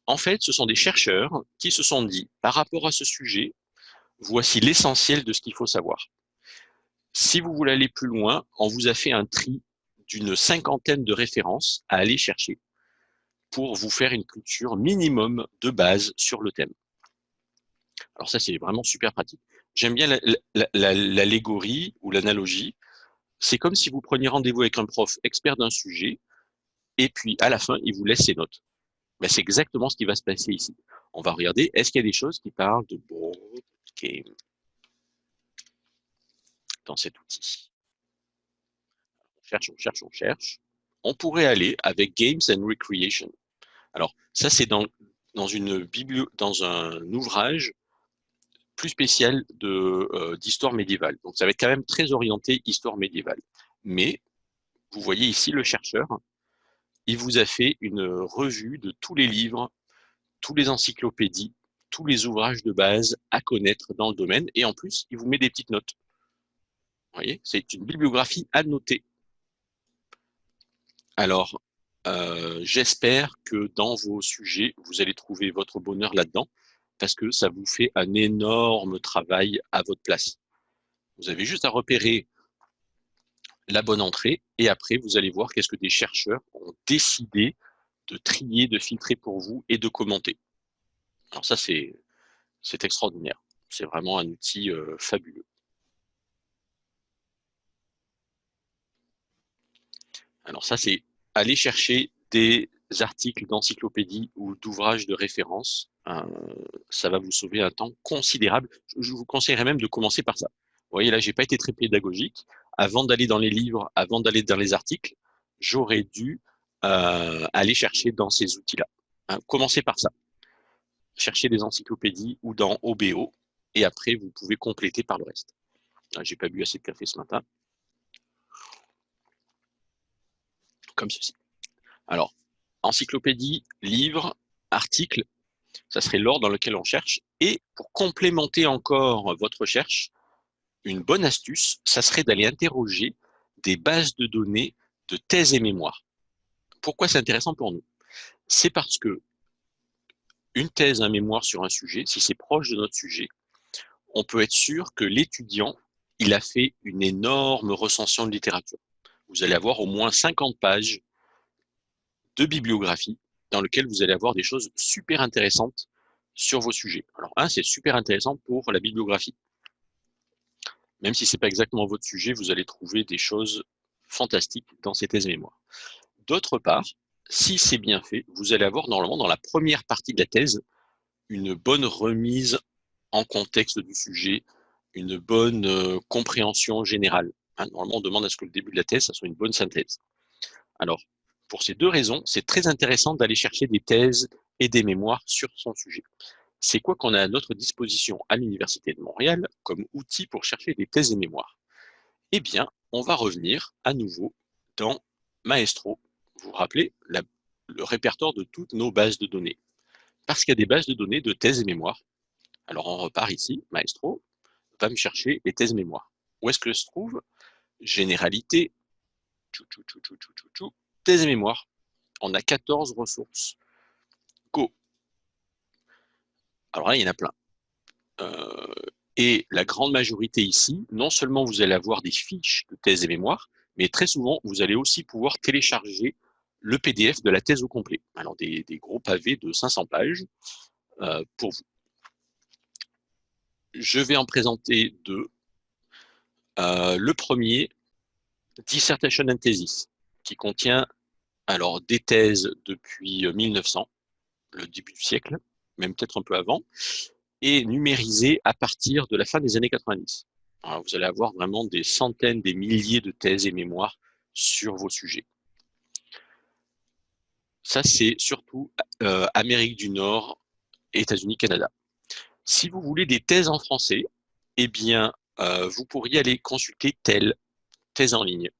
En fait, ce sont des chercheurs qui se sont dit, par rapport à ce sujet, voici l'essentiel de ce qu'il faut savoir. Si vous voulez aller plus loin, on vous a fait un tri d'une cinquantaine de références à aller chercher pour vous faire une culture minimum de base sur le thème. Alors ça, c'est vraiment super pratique. J'aime bien l'allégorie ou l'analogie. C'est comme si vous preniez rendez-vous avec un prof expert d'un sujet, et puis à la fin, il vous laisse ses notes. Ben, c'est exactement ce qui va se passer ici. On va regarder, est-ce qu'il y a des choses qui parlent de dans cet outil On cherche, on cherche, on cherche. On pourrait aller avec Games and Recreation. Alors, ça, c'est dans, dans, une dans un ouvrage plus spécial euh, d'histoire médiévale. Donc ça va être quand même très orienté histoire médiévale. Mais vous voyez ici le chercheur, il vous a fait une revue de tous les livres, tous les encyclopédies, tous les ouvrages de base à connaître dans le domaine. Et en plus, il vous met des petites notes. Vous voyez, c'est une bibliographie à noter. Alors, euh, j'espère que dans vos sujets, vous allez trouver votre bonheur là-dedans parce que ça vous fait un énorme travail à votre place. Vous avez juste à repérer la bonne entrée et après, vous allez voir qu'est-ce que des chercheurs ont décidé de trier, de filtrer pour vous et de commenter. Alors ça, c'est extraordinaire. C'est vraiment un outil euh, fabuleux. Alors ça, c'est aller chercher des articles d'encyclopédie ou d'ouvrages de référence euh, ça va vous sauver un temps considérable. Je vous conseillerais même de commencer par ça. Vous voyez, là, j'ai pas été très pédagogique. Avant d'aller dans les livres, avant d'aller dans les articles, j'aurais dû euh, aller chercher dans ces outils-là. Hein, commencez par ça. Cherchez des encyclopédies ou dans OBO, et après, vous pouvez compléter par le reste. Ah, j'ai pas bu assez de café ce matin. Comme ceci. Alors, encyclopédie, livre, article, ça serait l'ordre dans lequel on cherche. Et pour complémenter encore votre recherche, une bonne astuce, ça serait d'aller interroger des bases de données de thèses et mémoires. Pourquoi c'est intéressant pour nous? C'est parce que une thèse, un mémoire sur un sujet, si c'est proche de notre sujet, on peut être sûr que l'étudiant, il a fait une énorme recension de littérature. Vous allez avoir au moins 50 pages de bibliographie dans lequel vous allez avoir des choses super intéressantes sur vos sujets. Alors, un, c'est super intéressant pour la bibliographie. Même si ce n'est pas exactement votre sujet, vous allez trouver des choses fantastiques dans ces thèses mémoire. D'autre part, si c'est bien fait, vous allez avoir normalement dans la première partie de la thèse une bonne remise en contexte du sujet, une bonne euh, compréhension générale. Hein, normalement, on demande à ce que le début de la thèse, ça soit une bonne synthèse. Alors, pour ces deux raisons, c'est très intéressant d'aller chercher des thèses et des mémoires sur son sujet. C'est quoi qu'on a à notre disposition à l'Université de Montréal comme outil pour chercher des thèses et mémoires? Eh bien, on va revenir à nouveau dans Maestro. Vous vous rappelez le répertoire de toutes nos bases de données. Parce qu'il y a des bases de données de thèses et mémoires. Alors on repart ici, Maestro va me chercher les thèses et mémoires. Où est-ce que se trouve Généralité, thèse et mémoire. On a 14 ressources. Go. Alors là, il y en a plein. Euh, et la grande majorité ici, non seulement vous allez avoir des fiches de thèse et mémoire, mais très souvent, vous allez aussi pouvoir télécharger le PDF de la thèse au complet. Alors des, gros pavés de 500 pages euh, pour vous. je vais en présenter deux. Euh, le premier, Dissertation and Thesis, qui contient alors des thèses depuis 1900, le début du siècle, même peut-être un peu avant, et numérisé à partir de la fin des années 90. vous allez avoir vraiment des centaines, des milliers de thèses et mémoires sur vos sujets. Ça, c'est surtout euh, Amérique du Nord, États-Unis, Canada. Si vous voulez des thèses en français, eh bien, euh, vous pourriez aller consulter telle thèse en ligne.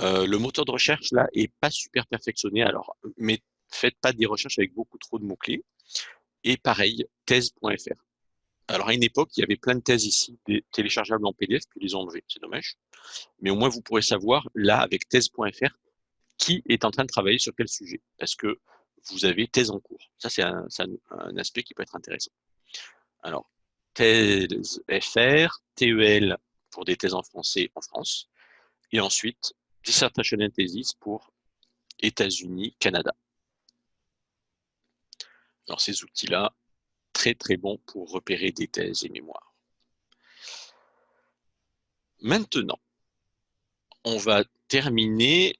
Euh, le moteur de recherche, là, est pas super perfectionné, alors, mais faites pas des recherches avec beaucoup trop de mots-clés. Et pareil, thèse.fr. Alors, à une époque, il y avait plein de thèses ici, téléchargeables en PDF, puis les ont enlevées, c'est dommage. Mais au moins, vous pourrez savoir, là, avec thèse.fr, qui est en train de travailler sur quel sujet. Parce que vous avez thèse en cours. Ça, c'est un, aspect qui peut être intéressant. Alors, thèse FR, TEL pour des thèses en français en France, et ensuite dissertation and thesis pour États-Unis, Canada. Alors, ces outils-là, très très bons pour repérer des thèses et mémoires. Maintenant, on va terminer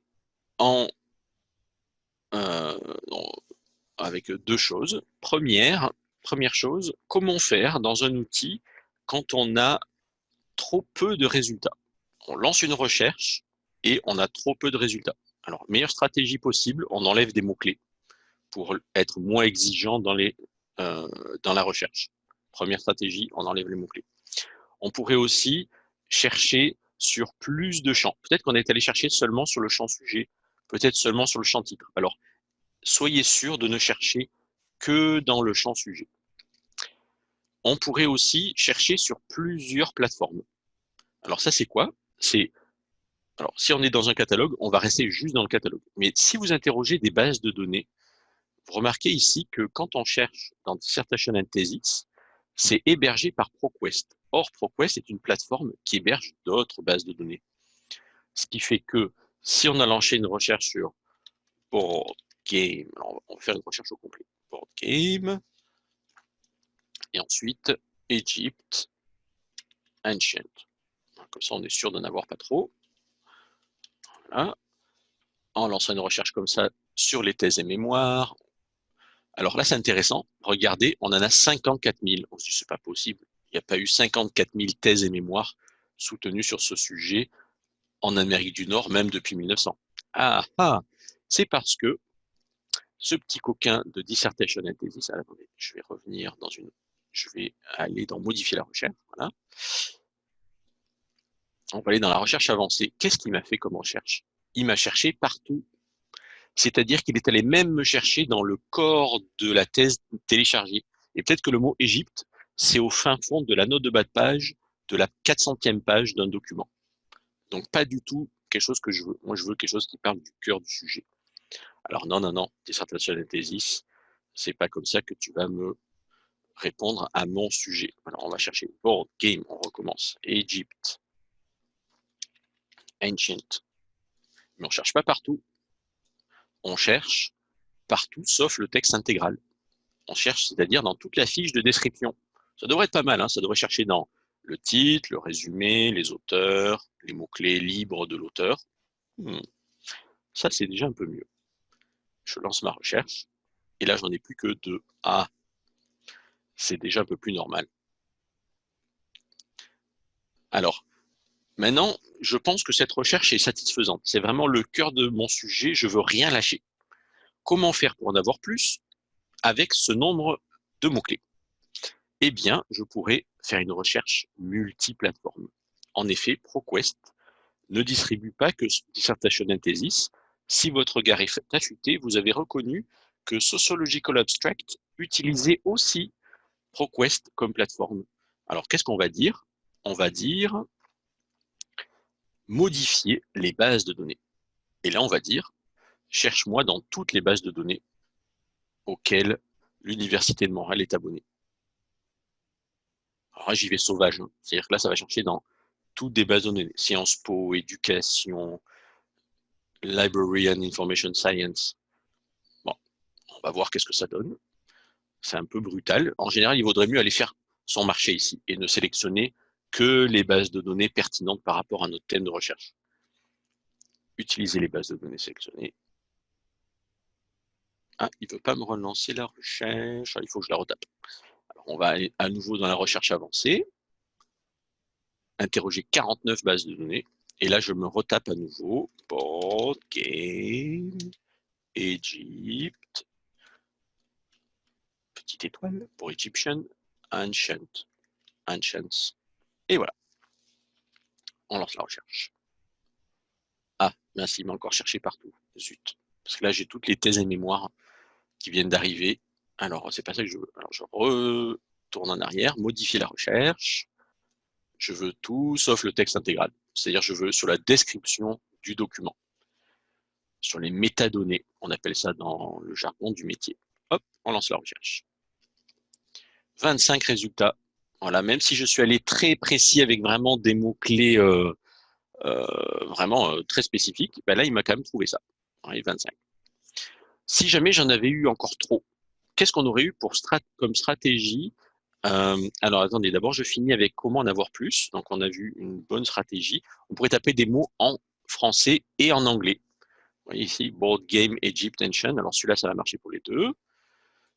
euh, avec deux choses. Première, première chose, comment faire dans un outil quand on a trop peu de résultats? On lance une recherche et on a trop peu de résultats. Alors, meilleure stratégie possible, on enlève des mots-clés pour être moins exigeant dans, les, euh, dans la recherche. Première stratégie, on enlève les mots-clés. On pourrait aussi chercher sur plus de champs. Peut-être qu'on est allé chercher seulement sur le champ sujet, peut-être seulement sur le champ titre. Alors, soyez sûr de ne chercher que dans le champ sujet. On pourrait aussi chercher sur plusieurs plateformes. Alors ça, c'est quoi? C'est alors, si on est dans un catalogue, on va rester juste dans le catalogue. Mais si vous interrogez des bases de données, vous remarquez ici que quand on cherche dans Dissertation and Thesis, c'est hébergé par ProQuest. Or, ProQuest est une plateforme qui héberge d'autres bases de données. Ce qui fait que si on a lancé une recherche sur board game, on va faire une recherche au complet. Board game, et ensuite Egypt Ancient. Comme ça, on est sûr d'en avoir pas trop. En lançant une recherche comme ça sur les thèses et mémoires. Alors là, c'est intéressant. Regardez, on en a 54 000. On se pas possible. Il n'y a pas eu 54 000 thèses et mémoires soutenues sur ce sujet en Amérique du Nord, même depuis 1900. Ah, ah c'est parce que ce petit coquin de dissertation and thesis, je vais revenir dans une, je vais aller dans modifier la recherche, voilà. On va aller dans la recherche avancée. Qu'est-ce qu'il m'a fait comme recherche? Il m'a cherché partout. C'est-à-dire qu'il est allé même me chercher dans le corps de la thèse téléchargée. Et peut-être que le mot Égypte, c'est au fin fond de la note de bas de page, de la 400e page d'un document. Donc pas du tout quelque chose que je veux. Moi, je veux quelque chose qui parle du cœur du sujet. Alors non, non, non, dissertation et thesis, c'est pas comme ça que tu vas me répondre à mon sujet. Alors on va chercher board game, on recommence. Egypt, ancient. Mais on cherche pas partout. On cherche partout sauf le texte intégral. On cherche, c'est-à-dire dans toute la fiche de description. Ça devrait être pas mal, hein, ça devrait chercher dans le titre, le résumé, les auteurs, les mots-clés libres de l'auteur. Hmm. Ça, c'est déjà un peu mieux. Je lance ma recherche, et là, j'en ai plus que deux. Ah, c'est déjà un peu plus normal. Alors, maintenant, je pense que cette recherche est satisfaisante. C'est vraiment le cœur de mon sujet, je veux rien lâcher. Comment faire pour en avoir plus avec ce nombre de mots-clés? Eh bien, je pourrais faire une recherche multiplateforme. En effet, ProQuest ne distribue pas que Dissertation and Thesis. Si votre regard est affûté, vous avez reconnu que Sociological Abstract utilisait aussi ProQuest comme plateforme. Alors, qu'est-ce qu'on va dire? On va dire modifier les bases de données. Et là, on va dire, cherche-moi dans toutes les bases de données auxquelles l'Université de Montréal est abonnée. Alors j'y vais sauvage. Hein. C'est-à-dire que là, ça va chercher dans toutes des bases de données. Sciences Po, éducation, Library and Information Science. Bon, on va voir qu'est-ce que ça donne. C'est un peu brutal. En général, il vaudrait mieux aller faire sont marchés ici et ne sélectionner que les bases de données pertinentes par rapport à notre thème de recherche. Utiliser les bases de données sélectionnées. Ah, il ne veut pas me relancer la recherche. Ah, il faut que je la retape. On va à nouveau dans la recherche avancée. Interroger 49 bases de données. Et là, je me retape à nouveau. Board, game, Egypt. Petite étoile pour Egyptian. Ancient. Ancients. Et voilà. On lance la recherche. Ah, merci, il m'a encore cherché partout. Zut. Parce que là, j'ai toutes les thèses et mémoires qui viennent d'arriver. Alors, c'est pas ça que je veux. Alors, je retourne en arrière, modifier la recherche. Je veux tout sauf le texte intégral. C'est-à-dire, je veux sur la description du document. Sur les métadonnées, on appelle ça dans le jargon du métier. Hop, on lance la recherche. 25 résultats. Voilà, même si je suis allé très précis avec vraiment des mots-clés euh, euh, vraiment euh, très spécifiques, ben là, il m'a quand même trouvé ça. 25. Si jamais j'en avais eu encore trop, qu'est-ce qu'on aurait eu pour comme stratégie Alors, attendez, d'abord, je finis avec comment en avoir plus. Donc, on a vu une bonne stratégie. On pourrait taper des mots en français et en anglais. Vous voyez ici, Board Game Egypt Ancient. Alors, celui-là, ça va marcher pour les deux.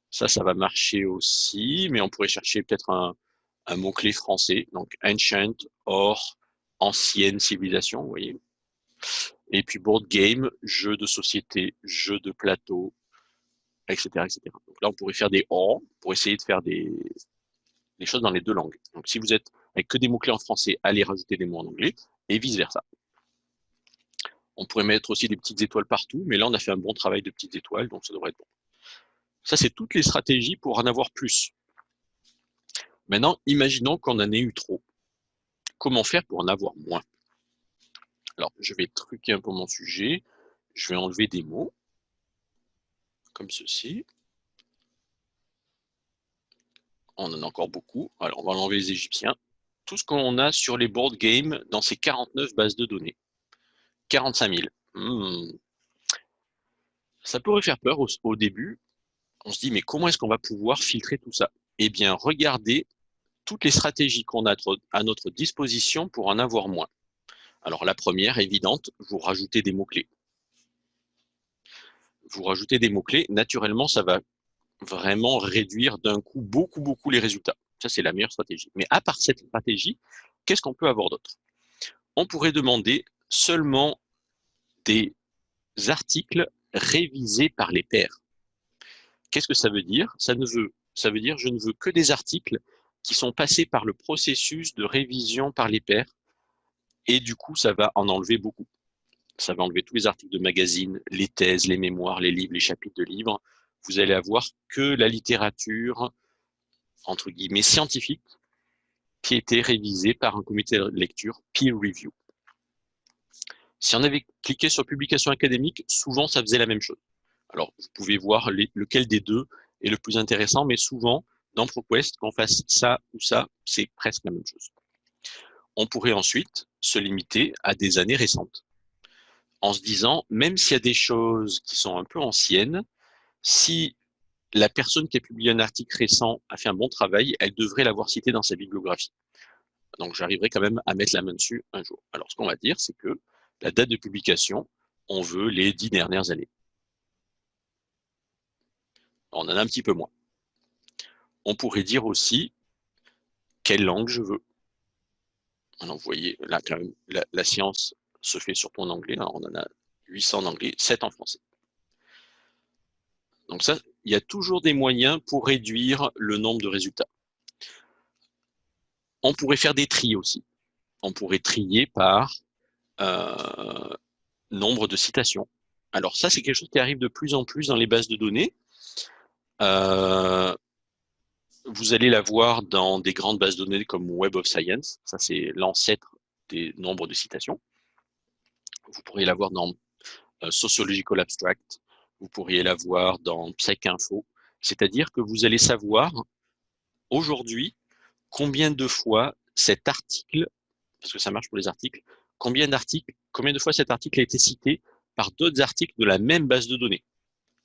Ça, ça va marcher aussi, mais on pourrait chercher peut-être un, mot-clé français, donc ancient, or, ancienne civilisation, vous voyez. Et puis board game, jeu de société, jeu de plateau, etc., etc. Donc là, on pourrait faire des or pour essayer de faire des, des choses dans les deux langues. Donc si vous êtes avec que des mots-clés en français, allez rajouter des mots en anglais, et vice-versa. On pourrait mettre aussi des petites étoiles partout, mais là, on a fait un bon travail de petites étoiles, donc ça devrait être bon. Ça, c'est toutes les stratégies pour en avoir plus. Maintenant, imaginons qu'on en ait eu trop. Comment faire pour en avoir moins? Alors, je vais truquer un peu mon sujet. Je vais enlever des mots, comme ceci. On en a encore beaucoup. Alors, on va enlever les Égyptiens. Tout ce qu'on a sur les board games dans ces 49 bases de données. 45 000. Hmm. Ça pourrait faire peur au début, on se dit, mais comment est-ce qu'on va pouvoir filtrer tout ça? Eh bien, regardez toutes les stratégies qu'on a à notre disposition pour en avoir moins. Alors, la première, évidente, vous rajoutez des mots-clés. Vous rajoutez des mots-clés, naturellement, ça va vraiment réduire d'un coup beaucoup, beaucoup les résultats. Ça, c'est la meilleure stratégie. Mais à part cette stratégie, qu'est-ce qu'on peut avoir d'autre? On pourrait demander seulement des articles révisés par les pairs. Qu'est-ce que ça veut dire? Ça, ne veut, ça veut dire je ne veux que des articles qui sont passés par le processus de révision par les pairs. Et du coup, ça va en enlever beaucoup. Ça va enlever tous les articles de magazines, les thèses, les mémoires, les livres, les chapitres de livres. Vous allez avoir que la littérature, entre guillemets, scientifique, qui a été révisée par un comité de lecture peer review. Si on avait cliqué sur publication académique, souvent ça faisait la même chose. Alors, vous pouvez voir lequel des deux est le plus intéressant, mais souvent, dans ProQuest, qu'on fasse ça ou ça, c'est presque la même chose. On pourrait ensuite se limiter à des années récentes, en se disant, même s'il y a des choses qui sont un peu anciennes, si la personne qui a publié un article récent a fait un bon travail, elle devrait l'avoir cité dans sa bibliographie. Donc, j'arriverai quand même à mettre la main dessus un jour. Alors, ce qu'on va dire, c'est que la date de publication, on veut les dix dernières années. On en a un petit peu moins. On pourrait dire aussi quelle langue je veux? Alors, vous voyez, là, quand même, la, science se fait surtout en anglais. Alors, on en a 800 en anglais, 7 en français. Donc ça, il y a toujours des moyens pour réduire le nombre de résultats. On pourrait faire des tris aussi. On pourrait trier par euh, nombre de citations. Alors ça, c'est quelque chose qui arrive de plus en plus dans les bases de données. Euh, vous allez la voir dans des grandes bases de données comme Web of Science. Ça, c'est l'ancêtre des nombres de citations. Vous pourriez la voir dans euh, Sociological Abstract. Vous pourriez la voir dans PsycInfo. C'est-à-dire que vous allez savoir aujourd'hui combien de fois cet article, parce que ça marche pour les articles, combien d'articles, combien de fois cet article a été cité par d'autres articles de la même base de données.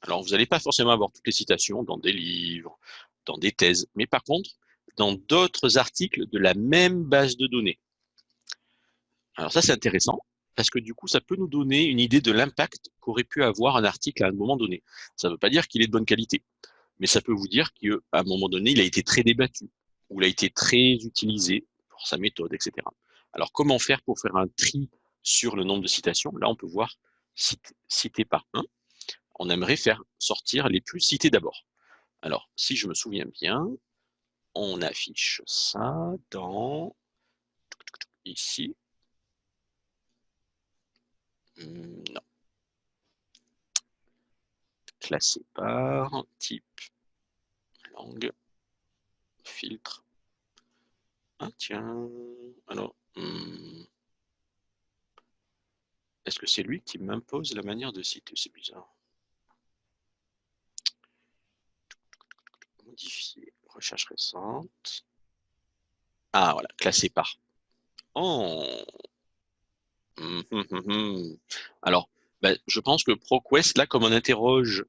Alors, vous n'allez pas forcément avoir toutes les citations dans des livres, dans des thèses, mais par contre, dans d'autres articles de la même base de données. Alors ça, c'est intéressant parce que du coup, ça peut nous donner une idée de l'impact qu'aurait pu avoir un article à un moment donné. Ça ne veut pas dire qu'il est de bonne qualité, mais ça peut vous dire qu'à un moment donné, il a été très débattu, ou il a été très utilisé pour sa méthode, etc. Alors, comment faire pour faire un tri sur le nombre de citations? Là, on peut voir cité, par un. On aimerait faire sortir les plus cités d'abord. Alors, si je me souviens bien, on affiche ça dans ici. Hmm, non. Classé par type langue filtre. Ah tiens, alors, hmm. est-ce que c'est lui qui m'impose la manière de citer? C'est bizarre. Modifier, recherche récente. Ah voilà, classé par. Oh hum, hum, hum, Alors, ben, je pense que ProQuest, là, comme on interroge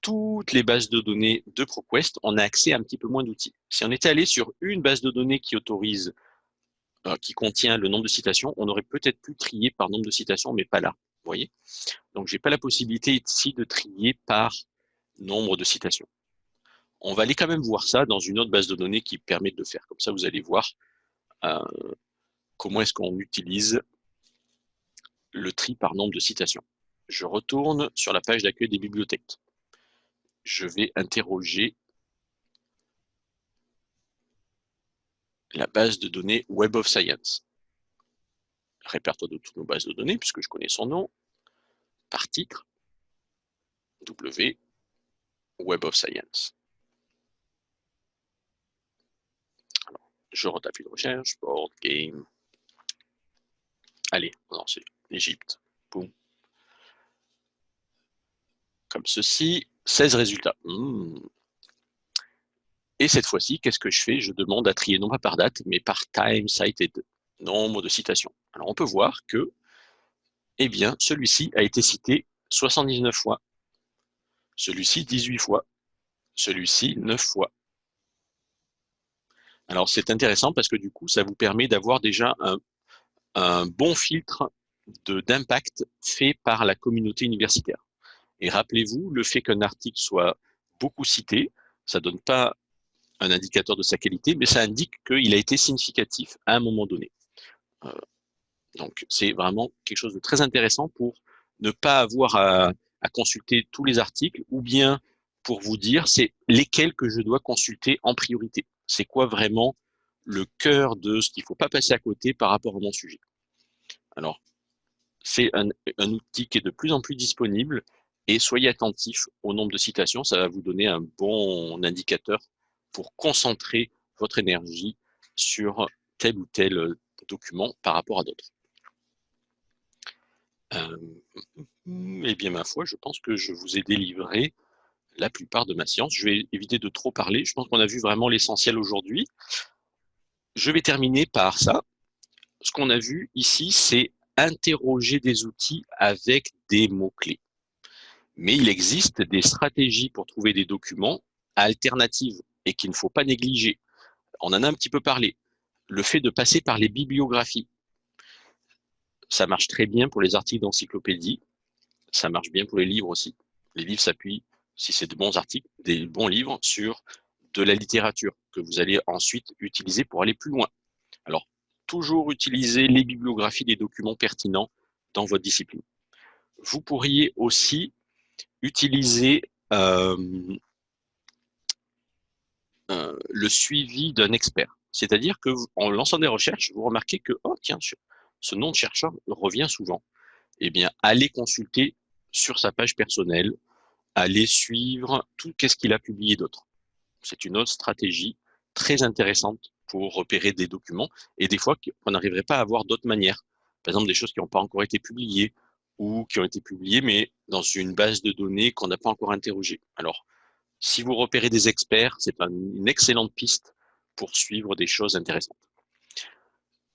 toutes les bases de données de ProQuest, on a accès à un petit peu moins d'outils. Si on était allé sur une base de données qui autorise, euh, qui contient le nombre de citations, on aurait peut-être pu trier par nombre de citations, mais pas là. Vous voyez Donc, j'ai pas la possibilité ici de trier par nombre de citations. On va aller quand même voir ça dans une autre base de données qui permet de le faire. Comme ça, vous allez voir euh, comment est-ce qu'on utilise le tri par nombre de citations. Je retourne sur la page d'accueil des bibliothèques je vais interroger la base de données Web of Science. Répertoire de toutes nos bases de données, puisque je connais son nom, par titre, W, Web of Science. je retape une recherche, board, game. Allez, on c'est l'Égypte. Boum. Comme ceci. 16 résultats. Hmm. Et cette fois-ci, qu'est-ce que je fais? Je demande à trier non pas par date, mais par time cited, nombre de citations. Alors on peut voir que, eh bien, celui-ci a été cité 79 fois, celui-ci 18 fois, celui-ci 9 fois. Alors c'est intéressant parce que du coup, ça vous permet d'avoir déjà un bon filtre d'impact fait par la communauté universitaire. Et rappelez-vous, le fait qu'un article soit beaucoup cité, ça ne donne pas un indicateur de sa qualité, mais ça indique qu'il a été significatif à un moment donné. Euh, donc, c'est vraiment quelque chose de très intéressant pour ne pas avoir à, consulter tous les articles ou bien pour vous dire c'est lesquels que je dois consulter en priorité. C'est quoi vraiment le cœur de ce qu'il ne faut pas passer à côté par rapport à mon sujet. Alors, c'est un, outil qui est de plus en plus disponible et soyez attentifs au nombre de citations, ça va vous donner un bon indicateur pour concentrer votre énergie sur tel ou tel euh, document par rapport à d'autres. Euh, eh bien, ma foi, je pense que je vous ai délivré la plupart de ma science. Je vais éviter de trop parler. Je pense qu'on a vu vraiment l'essentiel aujourd'hui. Je vais terminer par ça. Ce qu'on a vu ici, c'est interroger des outils avec des mots-clés mais il existe des stratégies pour trouver des documents alternatives et qu'il ne faut pas négliger. On en a un petit peu parlé. Le fait de passer par les bibliographies. Ça marche très bien pour les articles d'encyclopédie. Ça marche bien pour les livres aussi. Les livres s'appuient, si c'est de bons articles, des bons livres, sur de la littérature que vous allez ensuite utiliser pour aller plus loin. Toujours utiliser les bibliographies des documents pertinents dans votre discipline. Vous pourriez aussi utiliser euh, euh, le suivi d'un expert. C'est-à-dire que en lançant des recherches, vous remarquez que oh tiens, ce nom de chercheur revient souvent. Eh bien, allez consulter sur sa page personnelle, allez suivre tout qu'est-ce qu'il a publié d'autre. C'est une autre stratégie très intéressante pour repérer des documents et des fois on n'arriverait pas à avoir d'autres manières. Par exemple, des choses qui n'ont pas encore été publiées ou qui ont été publiés, mais dans une base de données qu'on n'a pas encore interrogée. Alors, si vous repérez des experts, c'est une excellente piste pour suivre des choses intéressantes.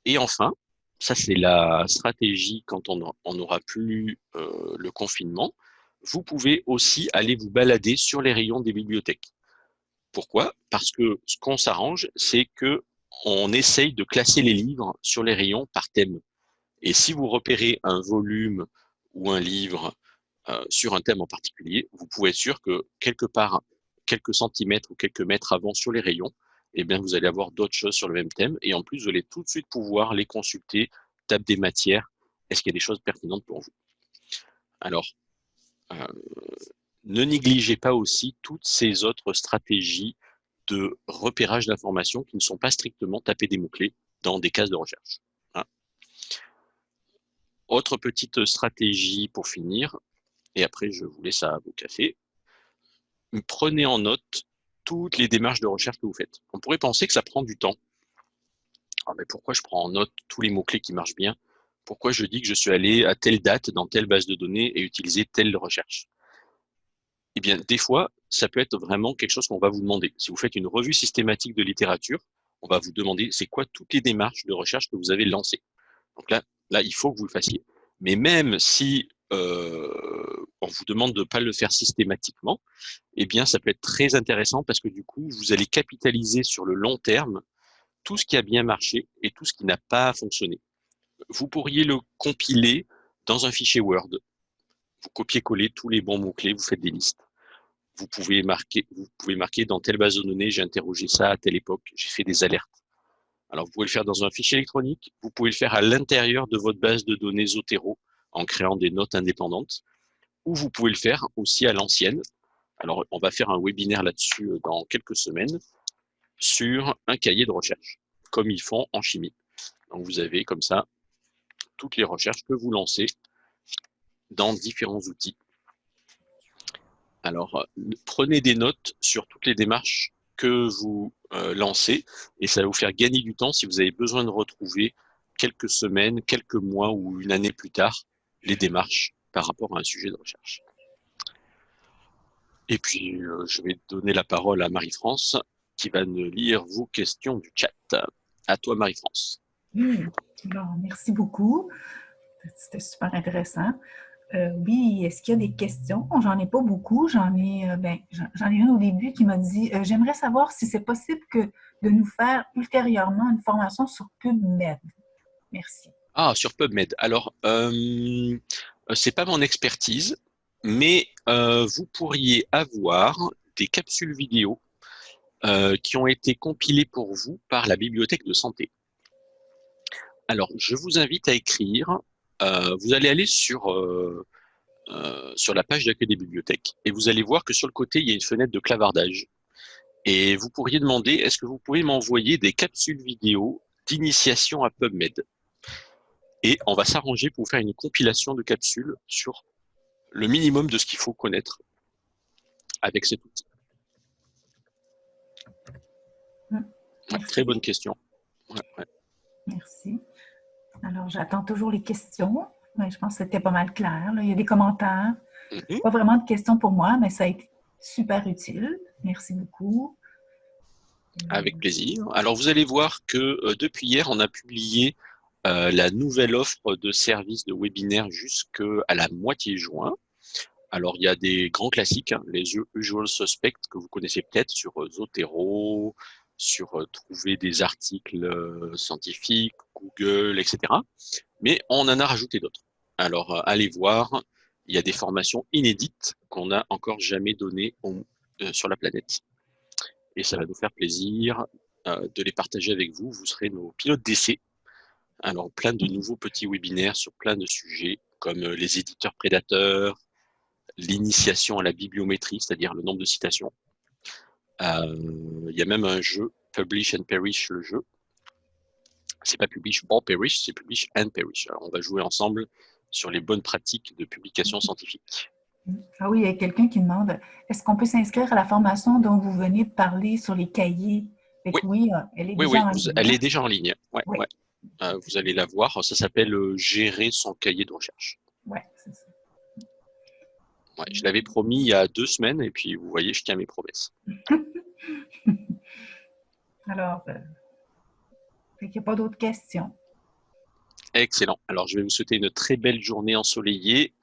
Et enfin, ça c'est la stratégie quand on n'aura plus euh, le confinement, vous pouvez aussi aller vous balader sur les rayons des bibliothèques. Pourquoi? Parce que ce qu'on s'arrange, c'est que on essaye de classer les livres sur les rayons par thème. Et si vous repérez un volume ou un livre euh, sur un thème en particulier, vous pouvez être sûr que quelque part, quelques centimètres ou quelques mètres avant sur les rayons, eh bien, vous allez avoir d'autres choses sur le même thème. Et en plus, vous allez tout de suite pouvoir les consulter, table des matières. Est-ce qu'il y a des choses pertinentes pour vous? Alors, euh, ne négligez pas aussi toutes ces autres stratégies de repérage d'informations qui ne sont pas strictement taper des mots-clés dans des cases de recherche. Hein. Autre petite stratégie pour finir, et après je vous laisse à vos cafés, prenez en note toutes les démarches de recherche que vous faites. On pourrait penser que ça prend du temps. Ah, mais pourquoi je prends en note tous les mots-clés qui marchent bien? Pourquoi je dis que je suis allé à telle date dans telle base de données et utiliser telle recherche? Eh bien, des fois, ça peut être vraiment quelque chose qu'on va vous demander. Si vous faites une revue systématique de littérature, on va vous demander c'est quoi toutes les démarches de recherche que vous avez lancées? Donc là, là, il faut que vous le fassiez. Mais même si euh, on vous demande de ne pas le faire systématiquement, eh bien, ça peut être très intéressant parce que du coup, vous allez capitaliser sur le long terme tout ce qui a bien marché et tout ce qui n'a pas fonctionné. Vous pourriez le compiler dans un fichier Word. Vous copiez-coller tous les bons mots-clés, vous faites des listes vous pouvez marquer, vous pouvez marquer dans telle base de données, j'ai interrogé ça à telle époque, j'ai fait des alertes. Alors, vous pouvez le faire dans un fichier électronique, vous pouvez le faire à l'intérieur de votre base de données Zotero en créant des notes indépendantes, ou vous pouvez le faire aussi à l'ancienne. Alors, on va faire un webinaire là-dessus euh, dans quelques semaines sur un cahier de recherche, comme ils font en chimie. Donc, vous avez comme ça toutes les recherches que vous lancez dans différents outils. Alors, euh, prenez des notes sur toutes les démarches que vous euh, lancez et ça va vous faire gagner du temps si vous avez besoin de retrouver quelques semaines, quelques mois ou une année plus tard les démarches par rapport à un sujet de recherche. Et puis, euh, je vais donner la parole à Marie-France qui va nous lire vos questions du chat. À toi, Marie-France. merci beaucoup. C'était super intéressant. Euh, oui, est-ce qu'il y a des questions? J'en ai pas beaucoup. J'en ai, euh, ben, j'en ai une au début qui m'a dit euh, J'aimerais savoir si c'est possible que de nous faire ultérieurement une formation sur PubMed. Merci. Ah, sur PubMed. Alors, euh, c'est pas mon expertise, mais vous pourriez avoir des capsules vidéo qui ont été compilées pour vous par la bibliothèque de santé. Alors, je vous invite à écrire vous allez aller sur, euh, euh, sur la page d'accueil des bibliothèques et vous allez voir que sur le côté, il y a une fenêtre de clavardage. Et vous pourriez demander, est-ce que vous pouvez m'envoyer des capsules vidéo d'initiation à PubMed? Et on va s'arranger pour faire une compilation de capsules sur le minimum de ce qu'il faut connaître avec cet outil. très bonne question. Merci. Alors, j'attends toujours les questions. Mais je pense que c'était pas mal clair. Il y a des commentaires. Mhm. Pas vraiment de questions pour moi, mais ça a été super utile. Merci beaucoup. Avec plaisir. Alors, vous allez voir que euh, depuis hier, on a publié euh, la nouvelle offre de services de webinaire jusqu'à la moitié juin. Alors, il y a des grands classiques, hein, les usual suspects que vous connaissez peut-être sur euh, Zotero, sur trouver des articles scientifiques, Google, etc. Mais on en a rajouté d'autres. Alors, allez voir, il y a des formations inédites qu'on n'a encore jamais données sur la planète. Et ça va nous faire plaisir de les partager avec vous. Vous serez nos pilotes d'essai. Alors, plein de nouveaux petits webinaires sur plein de sujets, comme les éditeurs prédateurs, l'initiation à la bibliométrie, c'est-à-dire le nombre de citations, euh, il y a même un jeu, Publish and Perish, le jeu. C'est pas Publish or Perish, c'est Publish and Perish. on va jouer ensemble sur les bonnes pratiques de publication scientifique. Ah oui, il y a quelqu'un qui demande, est-ce qu'on peut s'inscrire à la formation dont vous venez de parler sur les cahiers? Oui. Euh, elle est déjà en ligne. Elle est déjà en ligne. Ouais, euh, vous allez la voir. Ça s'appelle Gérer son cahier de recherche. Oui, c'est ça je l'avais promis il y a deux semaines et puis vous voyez, je tiens mes promesses. [laughs] Alors, euh, il n'y a pas d'autres questions. Excellent. Alors, je vais vous souhaiter une très belle journée ensoleillée.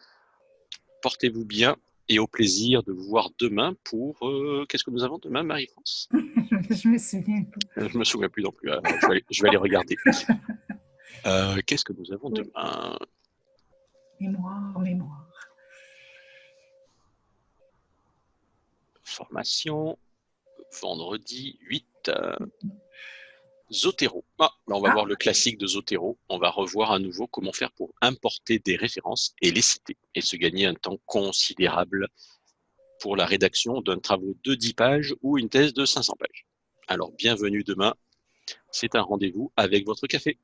Portez-vous bien et au plaisir de vous voir demain pour... euh, Qu'est-ce que nous avons demain, Marie-France? [laughs] Je me souviens. Euh, Je me souviens plus non plus. alors je, vais aller, je vais aller regarder. [laughs] Euh, Qu'est-ce que nous avons Oui. demain? Mémoire, mémoire. Formation, vendredi 8. euh, Zotero. Ah, là, on va Ah. voir le classique de Zotero. On va revoir à nouveau comment faire pour importer des références et les citer et se gagner un temps considérable pour la rédaction d'un travaux de 10 pages ou une thèse de 500 pages. Alors, bienvenue demain. C'est un rendez-vous avec votre café.